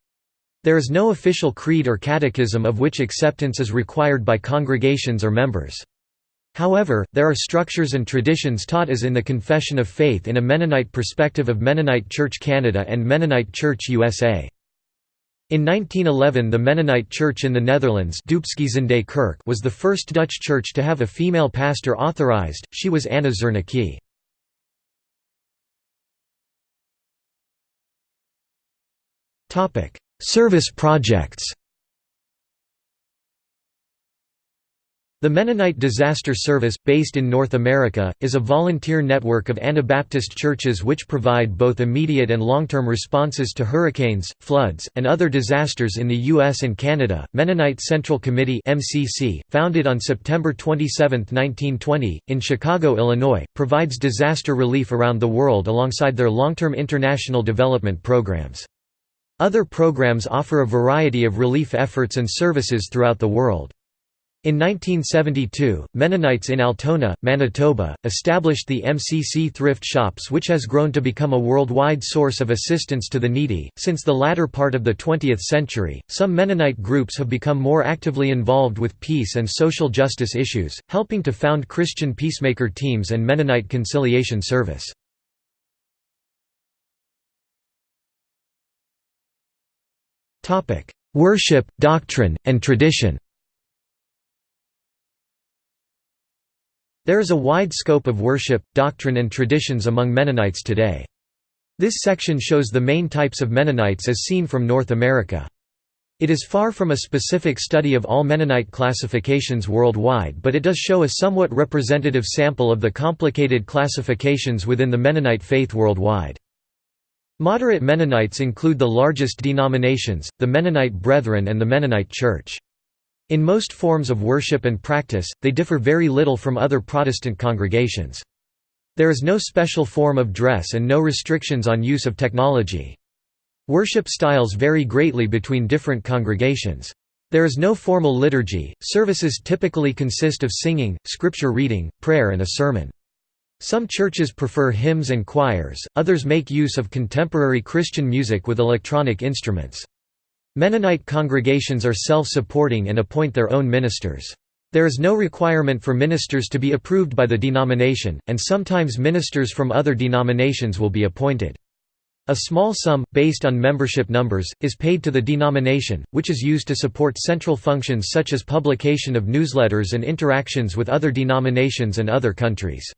There is no official creed or catechism of which acceptance is required by congregations or members. However, there are structures and traditions taught as in the Confession of Faith in a Mennonite perspective of Mennonite Church Canada and Mennonite Church USA. In 1911 the Mennonite Church in the Netherlands was the first Dutch church to have a female pastor authorized, she was Anna Zernike. Service projects The Mennonite Disaster Service, based in North America, is a volunteer network of Anabaptist churches which provide both immediate and long-term responses to hurricanes, floods, and other disasters in the U.S. and Canada. Mennonite Central Committee founded on September 27, 1920, in Chicago, Illinois, provides disaster relief around the world alongside their long-term international development programs. Other programs offer a variety of relief efforts and services throughout the world. In 1972, Mennonites in Altona, Manitoba, established the MCC Thrift Shops, which has grown to become a worldwide source of assistance to the needy. Since the latter part of the 20th century, some Mennonite groups have become more actively involved with peace and social justice issues, helping to found Christian peacemaker teams and Mennonite Conciliation Service. Worship, doctrine, and tradition There is a wide scope of worship, doctrine and traditions among Mennonites today. This section shows the main types of Mennonites as seen from North America. It is far from a specific study of all Mennonite classifications worldwide but it does show a somewhat representative sample of the complicated classifications within the Mennonite faith worldwide. Moderate Mennonites include the largest denominations, the Mennonite Brethren and the Mennonite Church. In most forms of worship and practice, they differ very little from other Protestant congregations. There is no special form of dress and no restrictions on use of technology. Worship styles vary greatly between different congregations. There is no formal liturgy, services typically consist of singing, scripture reading, prayer and a sermon. Some churches prefer hymns and choirs, others make use of contemporary Christian music with electronic instruments. Mennonite congregations are self-supporting and appoint their own ministers. There is no requirement for ministers to be approved by the denomination, and sometimes ministers from other denominations will be appointed. A small sum, based on membership numbers, is paid to the denomination, which is used to support central functions such as publication of newsletters and interactions with other denominations and other countries.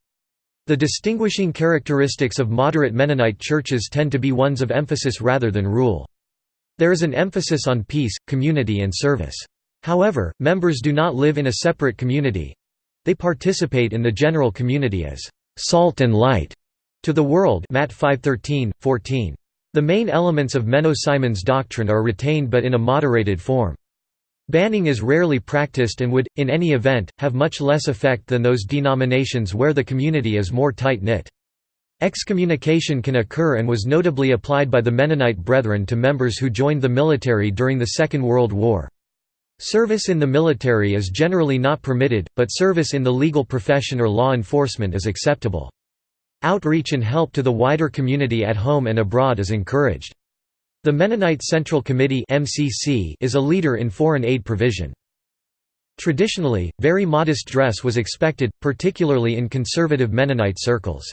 The distinguishing characteristics of moderate Mennonite churches tend to be ones of emphasis rather than rule. There is an emphasis on peace, community and service. However, members do not live in a separate community. They participate in the general community as salt and light to the world Matt 5:13, 14. The main elements of Menno Simon's doctrine are retained but in a moderated form. Banning is rarely practiced and would, in any event, have much less effect than those denominations where the community is more tight-knit. Excommunication can occur and was notably applied by the Mennonite Brethren to members who joined the military during the Second World War. Service in the military is generally not permitted, but service in the legal profession or law enforcement is acceptable. Outreach and help to the wider community at home and abroad is encouraged. The Mennonite Central Committee is a leader in foreign aid provision. Traditionally, very modest dress was expected, particularly in conservative Mennonite circles.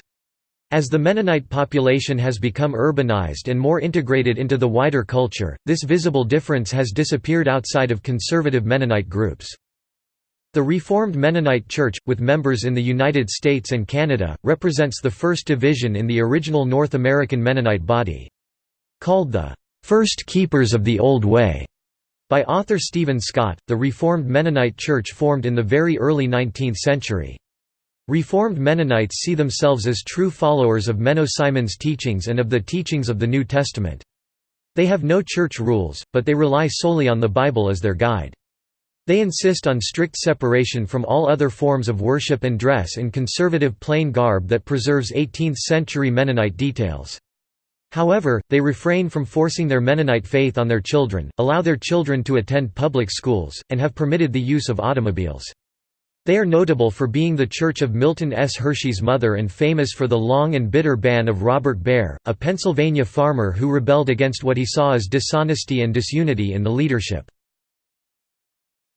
As the Mennonite population has become urbanized and more integrated into the wider culture, this visible difference has disappeared outside of conservative Mennonite groups. The Reformed Mennonite Church, with members in the United States and Canada, represents the first division in the original North American Mennonite body. Called the First Keepers of the Old Way by author Stephen Scott, the Reformed Mennonite Church formed in the very early 19th century. Reformed Mennonites see themselves as true followers of Menno Simon's teachings and of the teachings of the New Testament. They have no church rules, but they rely solely on the Bible as their guide. They insist on strict separation from all other forms of worship and dress in conservative plain garb that preserves 18th-century Mennonite details. However, they refrain from forcing their Mennonite faith on their children, allow their children to attend public schools, and have permitted the use of automobiles. They are notable for being the church of Milton S. Hershey's mother and famous for the long and bitter ban of Robert Baer, a Pennsylvania farmer who rebelled against what he saw as dishonesty and disunity in the leadership.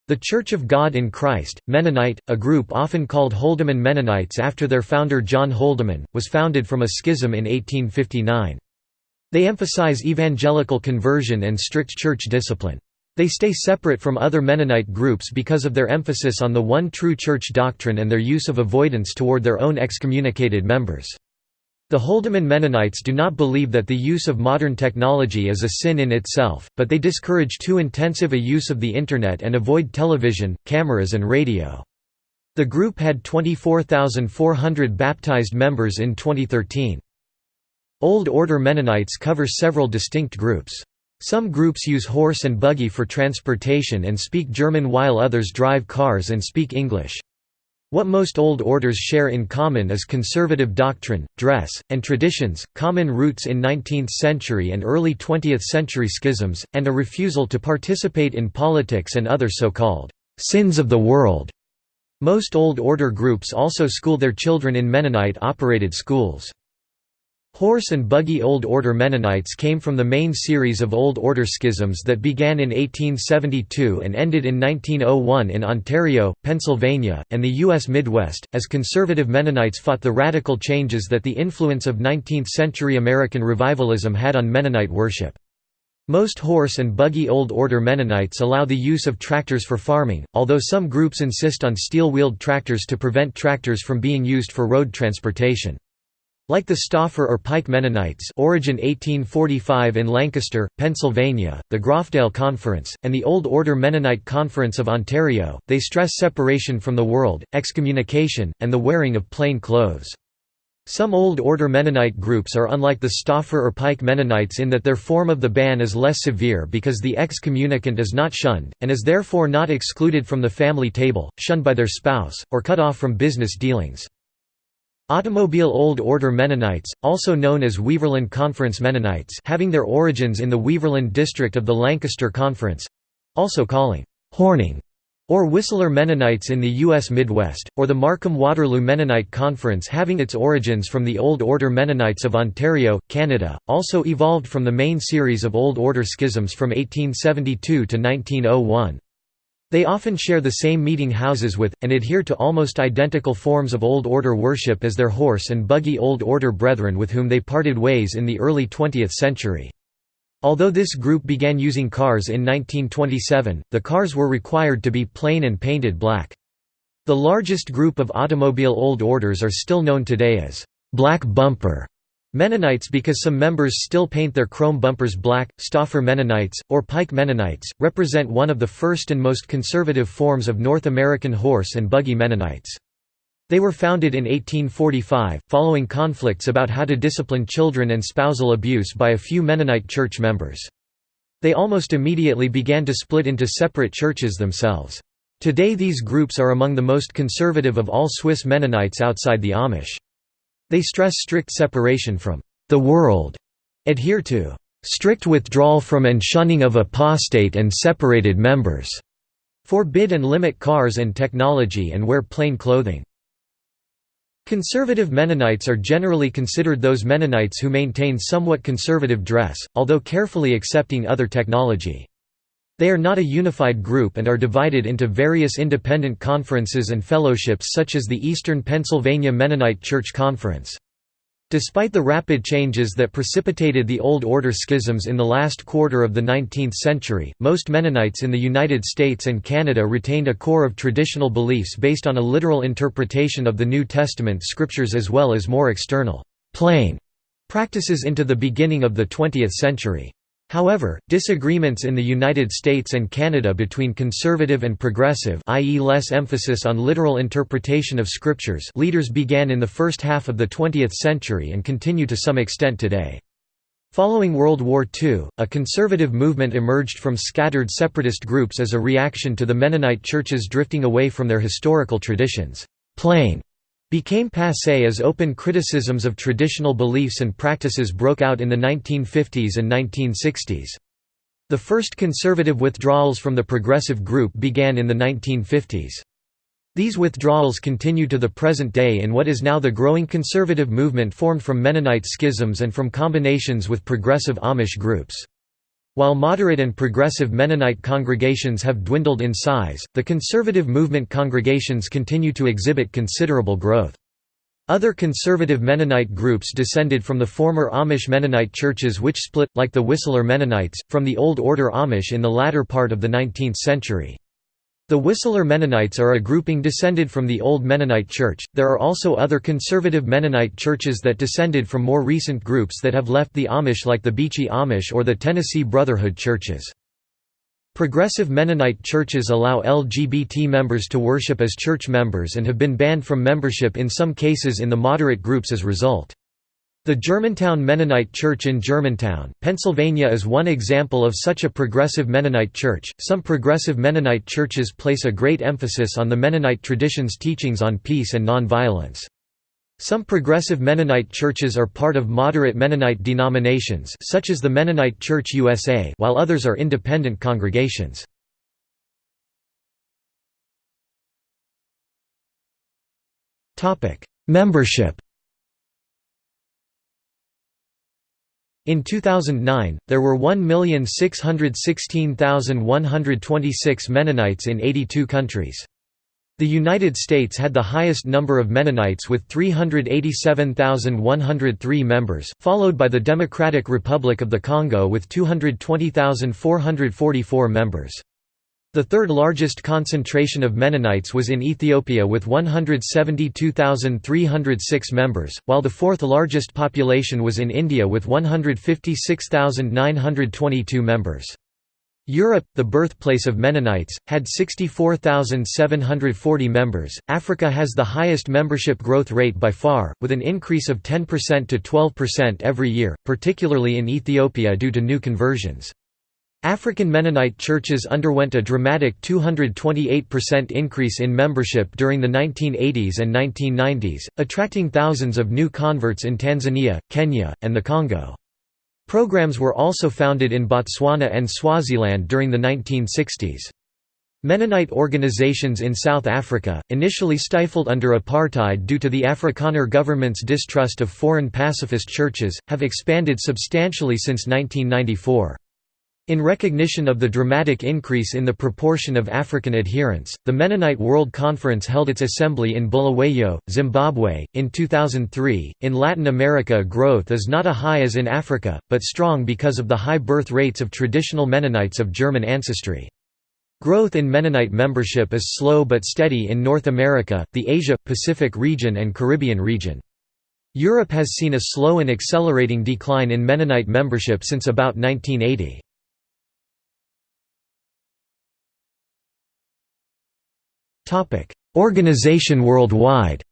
The Church of God in Christ, Mennonite, a group often called Holdeman Mennonites after their founder John Holdeman, was founded from a schism in 1859. They emphasize evangelical conversion and strict church discipline. They stay separate from other Mennonite groups because of their emphasis on the one true church doctrine and their use of avoidance toward their own excommunicated members. The Holdeman Mennonites do not believe that the use of modern technology is a sin in itself, but they discourage too intensive a use of the Internet and avoid television, cameras and radio. The group had 24,400 baptized members in 2013. Old Order Mennonites cover several distinct groups. Some groups use horse and buggy for transportation and speak German while others drive cars and speak English. What most old orders share in common is conservative doctrine, dress, and traditions, common roots in 19th-century and early 20th-century schisms, and a refusal to participate in politics and other so-called «sins of the world». Most Old Order groups also school their children in Mennonite-operated schools. Horse and buggy Old Order Mennonites came from the main series of Old Order schisms that began in 1872 and ended in 1901 in Ontario, Pennsylvania, and the U.S. Midwest, as conservative Mennonites fought the radical changes that the influence of 19th-century American revivalism had on Mennonite worship. Most horse and buggy Old Order Mennonites allow the use of tractors for farming, although some groups insist on steel-wheeled tractors to prevent tractors from being used for road transportation. Like the Stauffer or Pike Mennonites origin 1845 in Lancaster, Pennsylvania, the Groffdale Conference, and the Old Order Mennonite Conference of Ontario, they stress separation from the world, excommunication, and the wearing of plain clothes. Some Old Order Mennonite groups are unlike the Stauffer or Pike Mennonites in that their form of the ban is less severe because the excommunicant is not shunned, and is therefore not excluded from the family table, shunned by their spouse, or cut off from business dealings. Automobile Old Order Mennonites, also known as Weaverland Conference Mennonites having their origins in the Weaverland district of the Lancaster Conference—also calling «Horning» or Wisler Mennonites in the U.S. Midwest, or the Markham-Waterloo Mennonite Conference having its origins from the Old Order Mennonites of Ontario, Canada, also evolved from the main series of Old Order schisms from 1872 to 1901. They often share the same meeting houses with, and adhere to almost identical forms of Old Order worship as their horse and buggy Old Order brethren with whom they parted ways in the early 20th century. Although this group began using cars in 1927, the cars were required to be plain and painted black. The largest group of automobile Old Orders are still known today as «black bumper» Mennonites because some members still paint their chrome bumpers black. Stauffer Mennonites, or Pike Mennonites, represent one of the first and most conservative forms of North American horse and buggy Mennonites. They were founded in 1845, following conflicts about how to discipline children and spousal abuse by a few Mennonite church members. They almost immediately began to split into separate churches themselves. Today these groups are among the most conservative of all Swiss Mennonites outside the Amish. They stress strict separation from the world, adhere to strict withdrawal from and shunning of apostate and separated members, forbid and limit cars and technology and wear plain clothing. Conservative Mennonites are generally considered those Mennonites who maintain somewhat conservative dress, although carefully accepting other technology. They are not a unified group and are divided into various independent conferences and fellowships such as the Eastern Pennsylvania Mennonite Church Conference. Despite the rapid changes that precipitated the Old Order schisms in the last quarter of the 19th century, most Mennonites in the United States and Canada retained a core of traditional beliefs based on a literal interpretation of the New Testament scriptures as well as more external, plain practices into the beginning of the 20th century. However, disagreements in the United States and Canada between conservative and progressive i.e. less emphasis on literal interpretation of scriptures leaders began in the first half of the 20th century and continue to some extent today. Following World War II, a conservative movement emerged from scattered separatist groups as a reaction to the Mennonite churches drifting away from their historical traditions. Plain became passé as open criticisms of traditional beliefs and practices broke out in the 1950s and 1960s. The first conservative withdrawals from the progressive group began in the 1950s. These withdrawals continue to the present day in what is now the growing conservative movement formed from Mennonite schisms and from combinations with progressive Amish groups. While moderate and progressive Mennonite congregations have dwindled in size, the conservative movement congregations continue to exhibit considerable growth. Other conservative Mennonite groups descended from the former Amish Mennonite churches which split, like the Wisler Mennonites, from the Old Order Amish in the latter part of the 19th century. The Wisler Mennonites are a grouping descended from the Old Mennonite Church. There are also other conservative Mennonite churches that descended from more recent groups that have left the Amish, like the Beachy Amish or the Tennessee Brotherhood churches. Progressive Mennonite churches allow LGBT members to worship as church members and have been banned from membership in some cases in the moderate groups as result. The Germantown Mennonite Church in Germantown, Pennsylvania is one example of such a progressive Mennonite church. Some progressive Mennonite churches place a great emphasis on the Mennonite tradition's teachings on peace and nonviolence. Some progressive Mennonite churches are part of moderate Mennonite denominations such as the Mennonite Church USA while others are independent congregations. Membership In 2009, there were 1,616,126 Mennonites in 82 countries. The United States had the highest number of Mennonites with 387,103 members, followed by the Democratic Republic of the Congo with 220,444 members. The third largest concentration of Mennonites was in Ethiopia with 172,306 members, while the fourth largest population was in India with 156,922 members. Europe, the birthplace of Mennonites, had 64,740 members. Africa has the highest membership growth rate by far, with an increase of 10% to 12% every year, particularly in Ethiopia due to new conversions. African Mennonite churches underwent a dramatic 228% increase in membership during the 1980s and 1990s, attracting thousands of new converts in Tanzania, Kenya, and the Congo. Programs were also founded in Botswana and Swaziland during the 1960s. Mennonite organizations in South Africa, initially stifled under apartheid due to the Afrikaner government's distrust of foreign pacifist churches, have expanded substantially since 1994. In recognition of the dramatic increase in the proportion of African adherents, the Mennonite World Conference held its assembly in Bulawayo, Zimbabwe, in 2003. In Latin America, growth is not as high as in Africa, but strong because of the high birth rates of traditional Mennonites of German ancestry. Growth in Mennonite membership is slow but steady in North America, the Asia-Pacific region and Caribbean region. Europe has seen a slow and accelerating decline in Mennonite membership since about 1980. Organization worldwide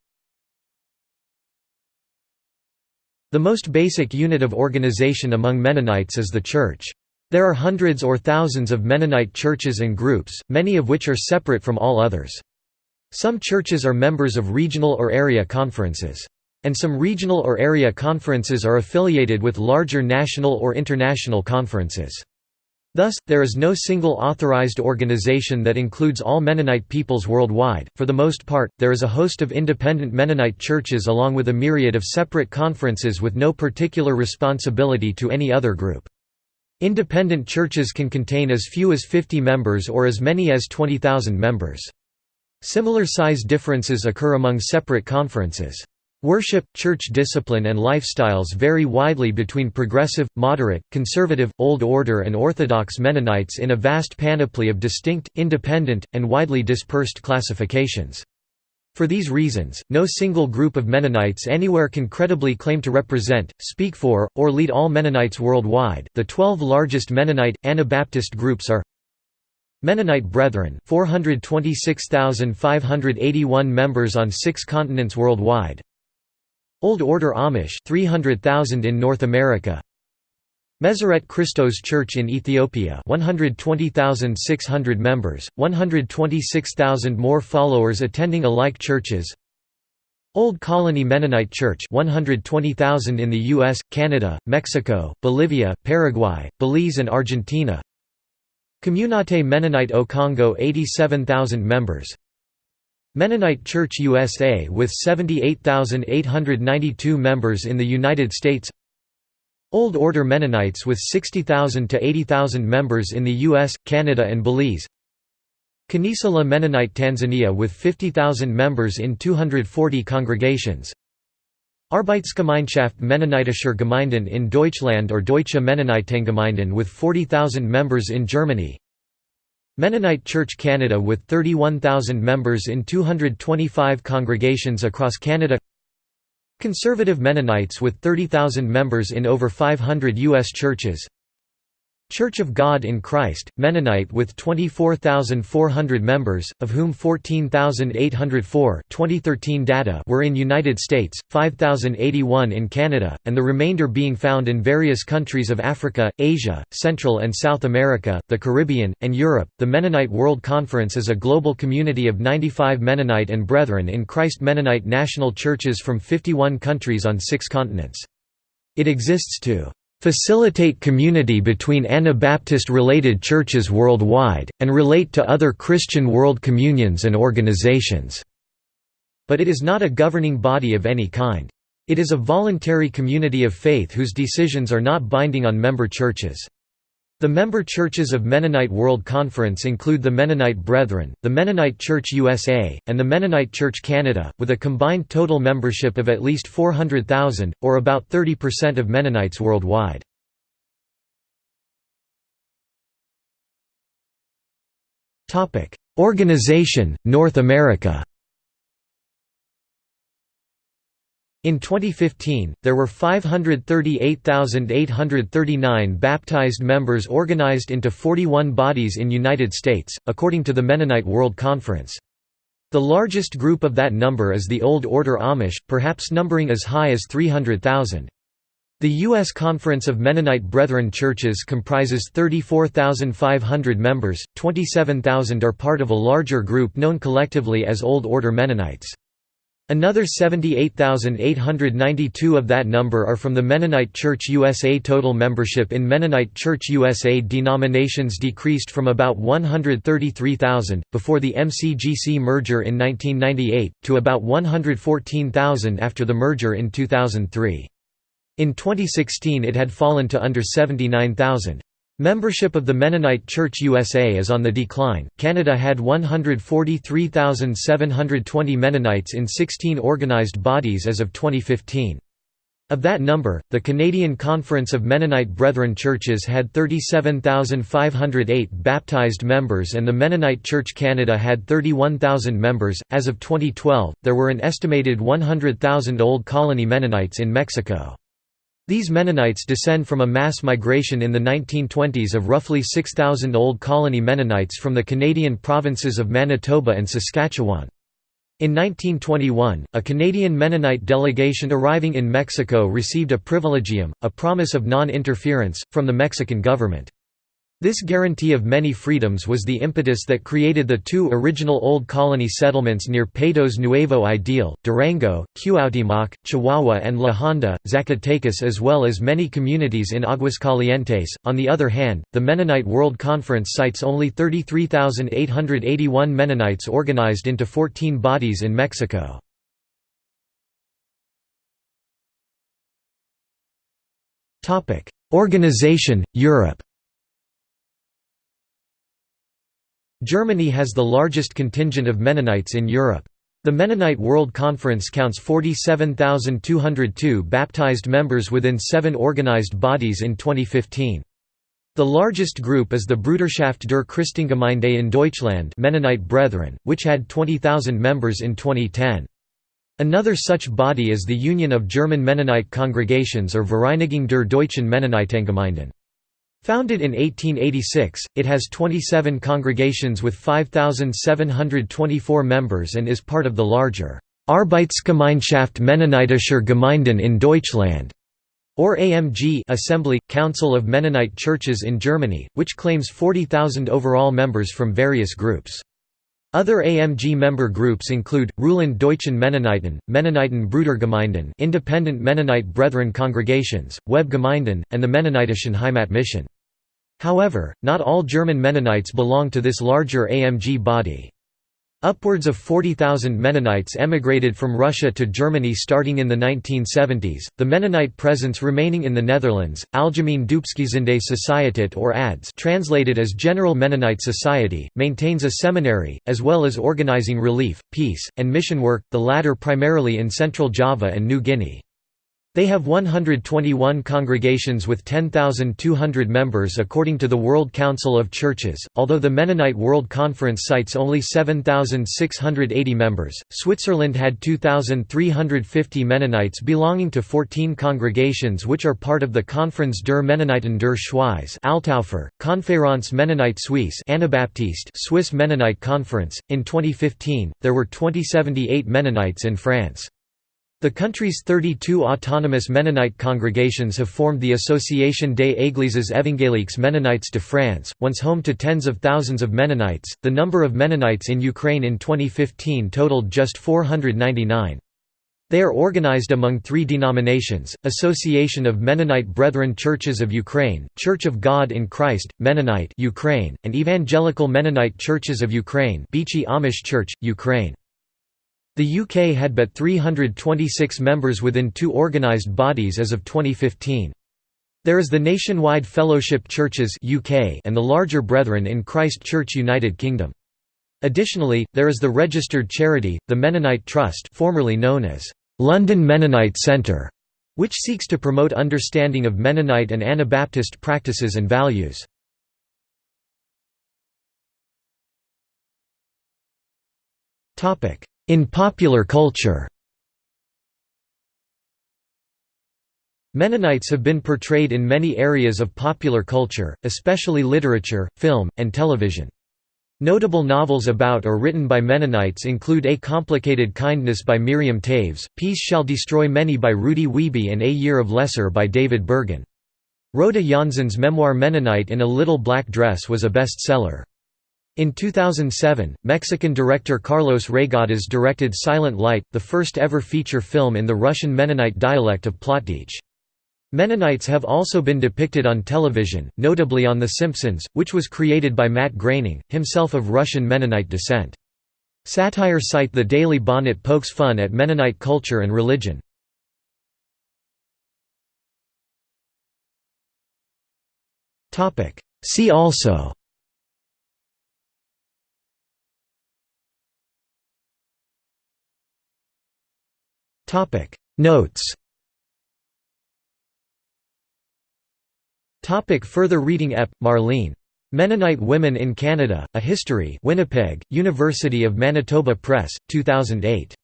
The most basic unit of organization among Mennonites is the Church. There are hundreds or thousands of Mennonite churches and groups, many of which are separate from all others. Some churches are members of regional or area conferences. And some regional or area conferences are affiliated with larger national or international conferences. Thus, there is no single authorized organization that includes all Mennonite peoples worldwide. For the most part, there is a host of independent Mennonite churches along with a myriad of separate conferences with no particular responsibility to any other group. Independent churches can contain as few as 50 members or as many as 20,000 members. Similar size differences occur among separate conferences. Worship, church discipline and lifestyles vary widely between progressive, moderate, conservative, Old Order and Orthodox Mennonites in a vast panoply of distinct, independent, and widely dispersed classifications. For these reasons, no single group of Mennonites anywhere can credibly claim to represent, speak for, or lead all Mennonites worldwide. The 12 largest Mennonite Anabaptist groups are Mennonite Brethren 426,581 members on 6 continents worldwide Old Order Amish 300,000 in North America. Meserete Kristos Church in Ethiopia 120,600 members, 126,000 more followers attending alike churches. Old Colony Mennonite Church 120,000 in the US, Canada, Mexico, Bolivia, Paraguay, Belize and Argentina. Communauté Mennonite au Congo 87,000 members Mennonite Church USA with 78,892 members in the United States. Old Order Mennonites with 60,000 to 80,000 members in the US, Canada and Belize. Kanisa La Mennonite Tanzania with 50,000 members in 240 congregations. Arbeitsgemeinschaft Mennonitischer Gemeinden in Deutschland or Deutsche Mennonitengemeinden with 40,000 members in Germany Mennonite Church Canada with 31,000 members in 225 congregations across Canada Conservative Mennonites with 30,000 members in over 500 U.S. churches Church of God in Christ, Mennonite with 24,400 members, of whom 14,804 2013 data were in United States, 5,081 in Canada, and the remainder being found in various countries of Africa, Asia, Central and South America, the Caribbean, and Europe. The Mennonite World Conference is a global community of 95 Mennonite and Brethren in Christ Mennonite national churches from 51 countries on six continents. It exists to facilitate community between Anabaptist-related churches worldwide, and relate to other Christian world communions and organizations." But it is not a governing body of any kind. It is a voluntary community of faith whose decisions are not binding on member churches. The member churches of Mennonite World Conference include the Mennonite Brethren, the Mennonite Church USA, and the Mennonite Church Canada, with a combined total membership of at least 400,000, or about 30% of Mennonites worldwide. Organization, North America In 2015, there were 538,839 baptized members organized into 41 bodies in United States, according to the Mennonite World Conference. The largest group of that number is the Old Order Amish, perhaps numbering as high as 300,000. The U.S. Conference of Mennonite Brethren Churches comprises 34,500 members, 27,000 are part of a larger group known collectively as Old Order Mennonites. Another 78,892 of that number are from the Mennonite Church USA. Total membership in Mennonite Church USA denominations decreased from about 133,000, before the MCGC merger in 1998, to about 114,000 after the merger in 2003. In 2016 it had fallen to under 79,000. Membership of the Mennonite Church USA is on the decline. Canada had 143,720 Mennonites in 16 organized bodies as of 2015. Of that number, the Canadian Conference of Mennonite Brethren Churches had 37,508 baptized members and the Mennonite Church Canada had 31,000 members. As of 2012, there were an estimated 100,000 Old Colony Mennonites in Mexico. These Mennonites descend from a mass migration in the 1920s of roughly 6,000 Old Colony Mennonites from the Canadian provinces of Manitoba and Saskatchewan. In 1921, a Canadian Mennonite delegation arriving in Mexico received a privilegium, a promise of non-interference, from the Mexican government. This guarantee of many freedoms was the impetus that created the two original Old Colony settlements near Patos Nuevo Ideal, Durango, Cuauhtémoc, Chihuahua and La Honda, Zacatecas as well as many communities in Aguascalientes. On the other hand, the Mennonite World Conference cites only 33,881 Mennonites organized into 14 bodies in Mexico. Organization, Europe Germany has the largest contingent of Mennonites in Europe. The Mennonite World Conference counts 47,202 baptized members within seven organized bodies in 2015. The largest group is the Bruderschaft der Christengemeinde in Deutschland Mennonite Brethren, which had 20,000 members in 2010. Another such body is the Union of German Mennonite Congregations or Vereinigung der Deutschen Mennonitengemeinden. Founded in 1886, it has 27 congregations with 5,724 members and is part of the larger Arbeitsgemeinschaft Mennonitischer Gemeinden in Deutschland or AMG Assembly Council of Mennonite Churches in Germany, which claims 40,000 overall members from various groups. Other AMG member groups include, Ruhland Deutschen Mennoniten, Mennoniten Brudergemeinden Independent Mennonite Brethren Congregations, Web Gemeinden, and the Mennonitischen Heimatmission. However, not all German Mennonites belong to this larger AMG body. Upwards of 40,000 Mennonites emigrated from Russia to Germany starting in the 1970s. The Mennonite presence remaining in the Netherlands, Algemeen Doopsgezinde Sociëteit or ADS, translated as General Mennonite Society, maintains a seminary, as well as organizing relief, peace, and mission work, the latter primarily in Central Java and New Guinea. They have 121 congregations with 10,200 members according to the World Council of Churches, although the Mennonite World Conference cites only 7,680 members. Switzerland had 2,350 Mennonites belonging to 14 congregations which are part of the Conference der Mennoniten der Schweiz Altaufer, Conférence Mennonite Suisse Anabaptiste Swiss Mennonite Conference. In 2015, there were 2078 Mennonites in France. The country's 32 autonomous Mennonite congregations have formed the Association des Églises évangéliques Mennonites de France, once home to tens of thousands of Mennonites. The number of Mennonites in Ukraine in 2015 totaled just 499. They are organized among three denominations, Association of Mennonite Brethren Churches of Ukraine, Church of God in Christ, Mennonite Ukraine, and Evangelical Mennonite Churches of Ukraine Amish Church, Ukraine. The UK had but 326 members within two organised bodies as of 2015. There is the Nationwide Fellowship Churches UK and the larger Brethren in Christ Church United Kingdom. Additionally, there is the registered charity, the Mennonite Trust formerly known as London Mennonite Centre, which seeks to promote understanding of Mennonite and Anabaptist practices and values. In popular culture Mennonites have been portrayed in many areas of popular culture, especially literature, film, and television. Notable novels about or written by Mennonites include A Complicated Kindness by Miriam Toews, Peace Shall Destroy Many by Rudy Wiebe and A Year of Lesser by David Bergen. Rhoda Janzen's memoir Mennonite in a Little Black Dress was a bestseller. In 2007, Mexican director Carlos Reygadas directed Silent Light, the first ever feature film in the Russian Mennonite dialect of Plautdietsch. Mennonites have also been depicted on television, notably on The Simpsons, which was created by Matt Groening, himself of Russian Mennonite descent. Satire site The Daily Bonnet pokes fun at Mennonite culture and religion. See also Topic Notes Topic Further reading Epp, Marlene. Mennonite Women in Canada, A History Winnipeg, University of Manitoba Press, 2008.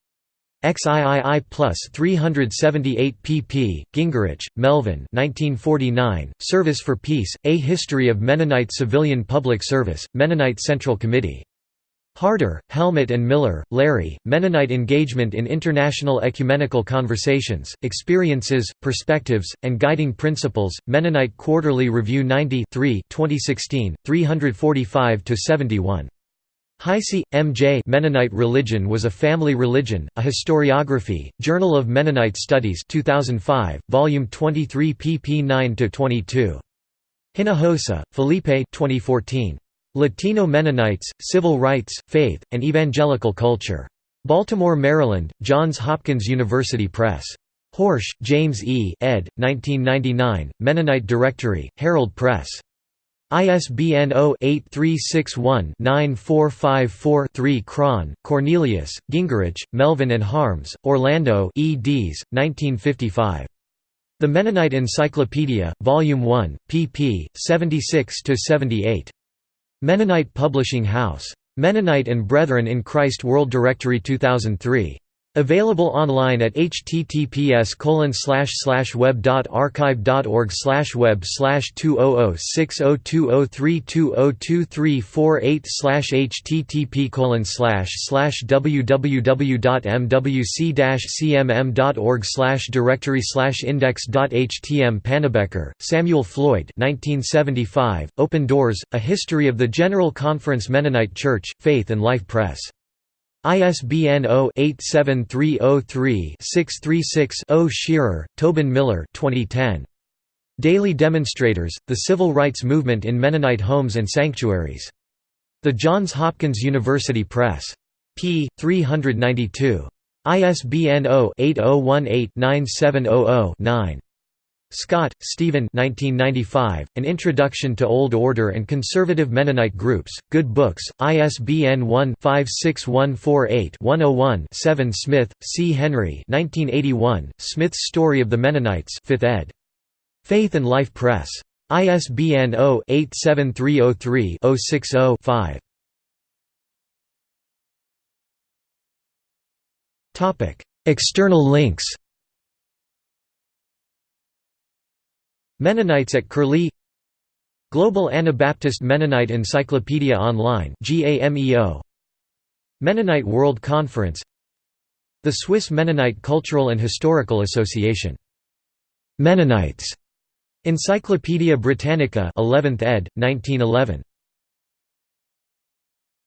XIII plus 378 pp. Gingerich, Melvin 1949, Service for Peace, A History of Mennonite Civilian Public Service, Mennonite Central Committee. Harder, Helmut and Miller, Larry, Mennonite Engagement in International Ecumenical Conversations, Experiences, Perspectives, and Guiding Principles, Mennonite Quarterly Review 90 2016, 345–71. Heise, M. J. Mennonite Religion was a Family Religion, a Historiography, Journal of Mennonite Studies 2005, Volume 23 pp 9–22. Hinojosa, Felipe 2014. Latino Mennonites, Civil Rights, Faith, and Evangelical Culture. Baltimore, Maryland, Johns Hopkins University Press. Horsch, James E. ed. 1999, Mennonite Directory, Herald Press. ISBN 0-8361-9454-3 Krahn, Cornelius, Gingerich, Melvin and Harms, Orlando eds. 1955. The Mennonite Encyclopedia, Volume 1, pp. 76–78. Mennonite Publishing House. Mennonite and Brethren in Christ World Directory 2003. Available online at https web.archive.org web 20060203202348 http www.mwc-cmm.org directory slash index.htm Pannabecker, Samuel Floyd 1975, Open Doors, A History of the General Conference Mennonite Church, Faith and Life Press. ISBN 0-87303-636-0 Shearer, Tobin Miller 2010. Daily Demonstrators, The Civil Rights Movement in Mennonite Homes and Sanctuaries. The Johns Hopkins University Press. p. 392. ISBN 0-8018-9700-9. Scott, Stephen 1995, An Introduction to Old Order and Conservative Mennonite Groups, Good Books, ISBN 1-56148-101-7 Smith, C. Henry 1981, Smith's Story of the Mennonites 5th ed. Faith and Life Press. ISBN 0-87303-060-5. External links Mennonites at Curlie Global Anabaptist Mennonite Encyclopedia Online Mennonite World Conference The Swiss Mennonite Cultural and Historical Association. Mennonites. Encyclopædia Britannica 11th ed., 1911.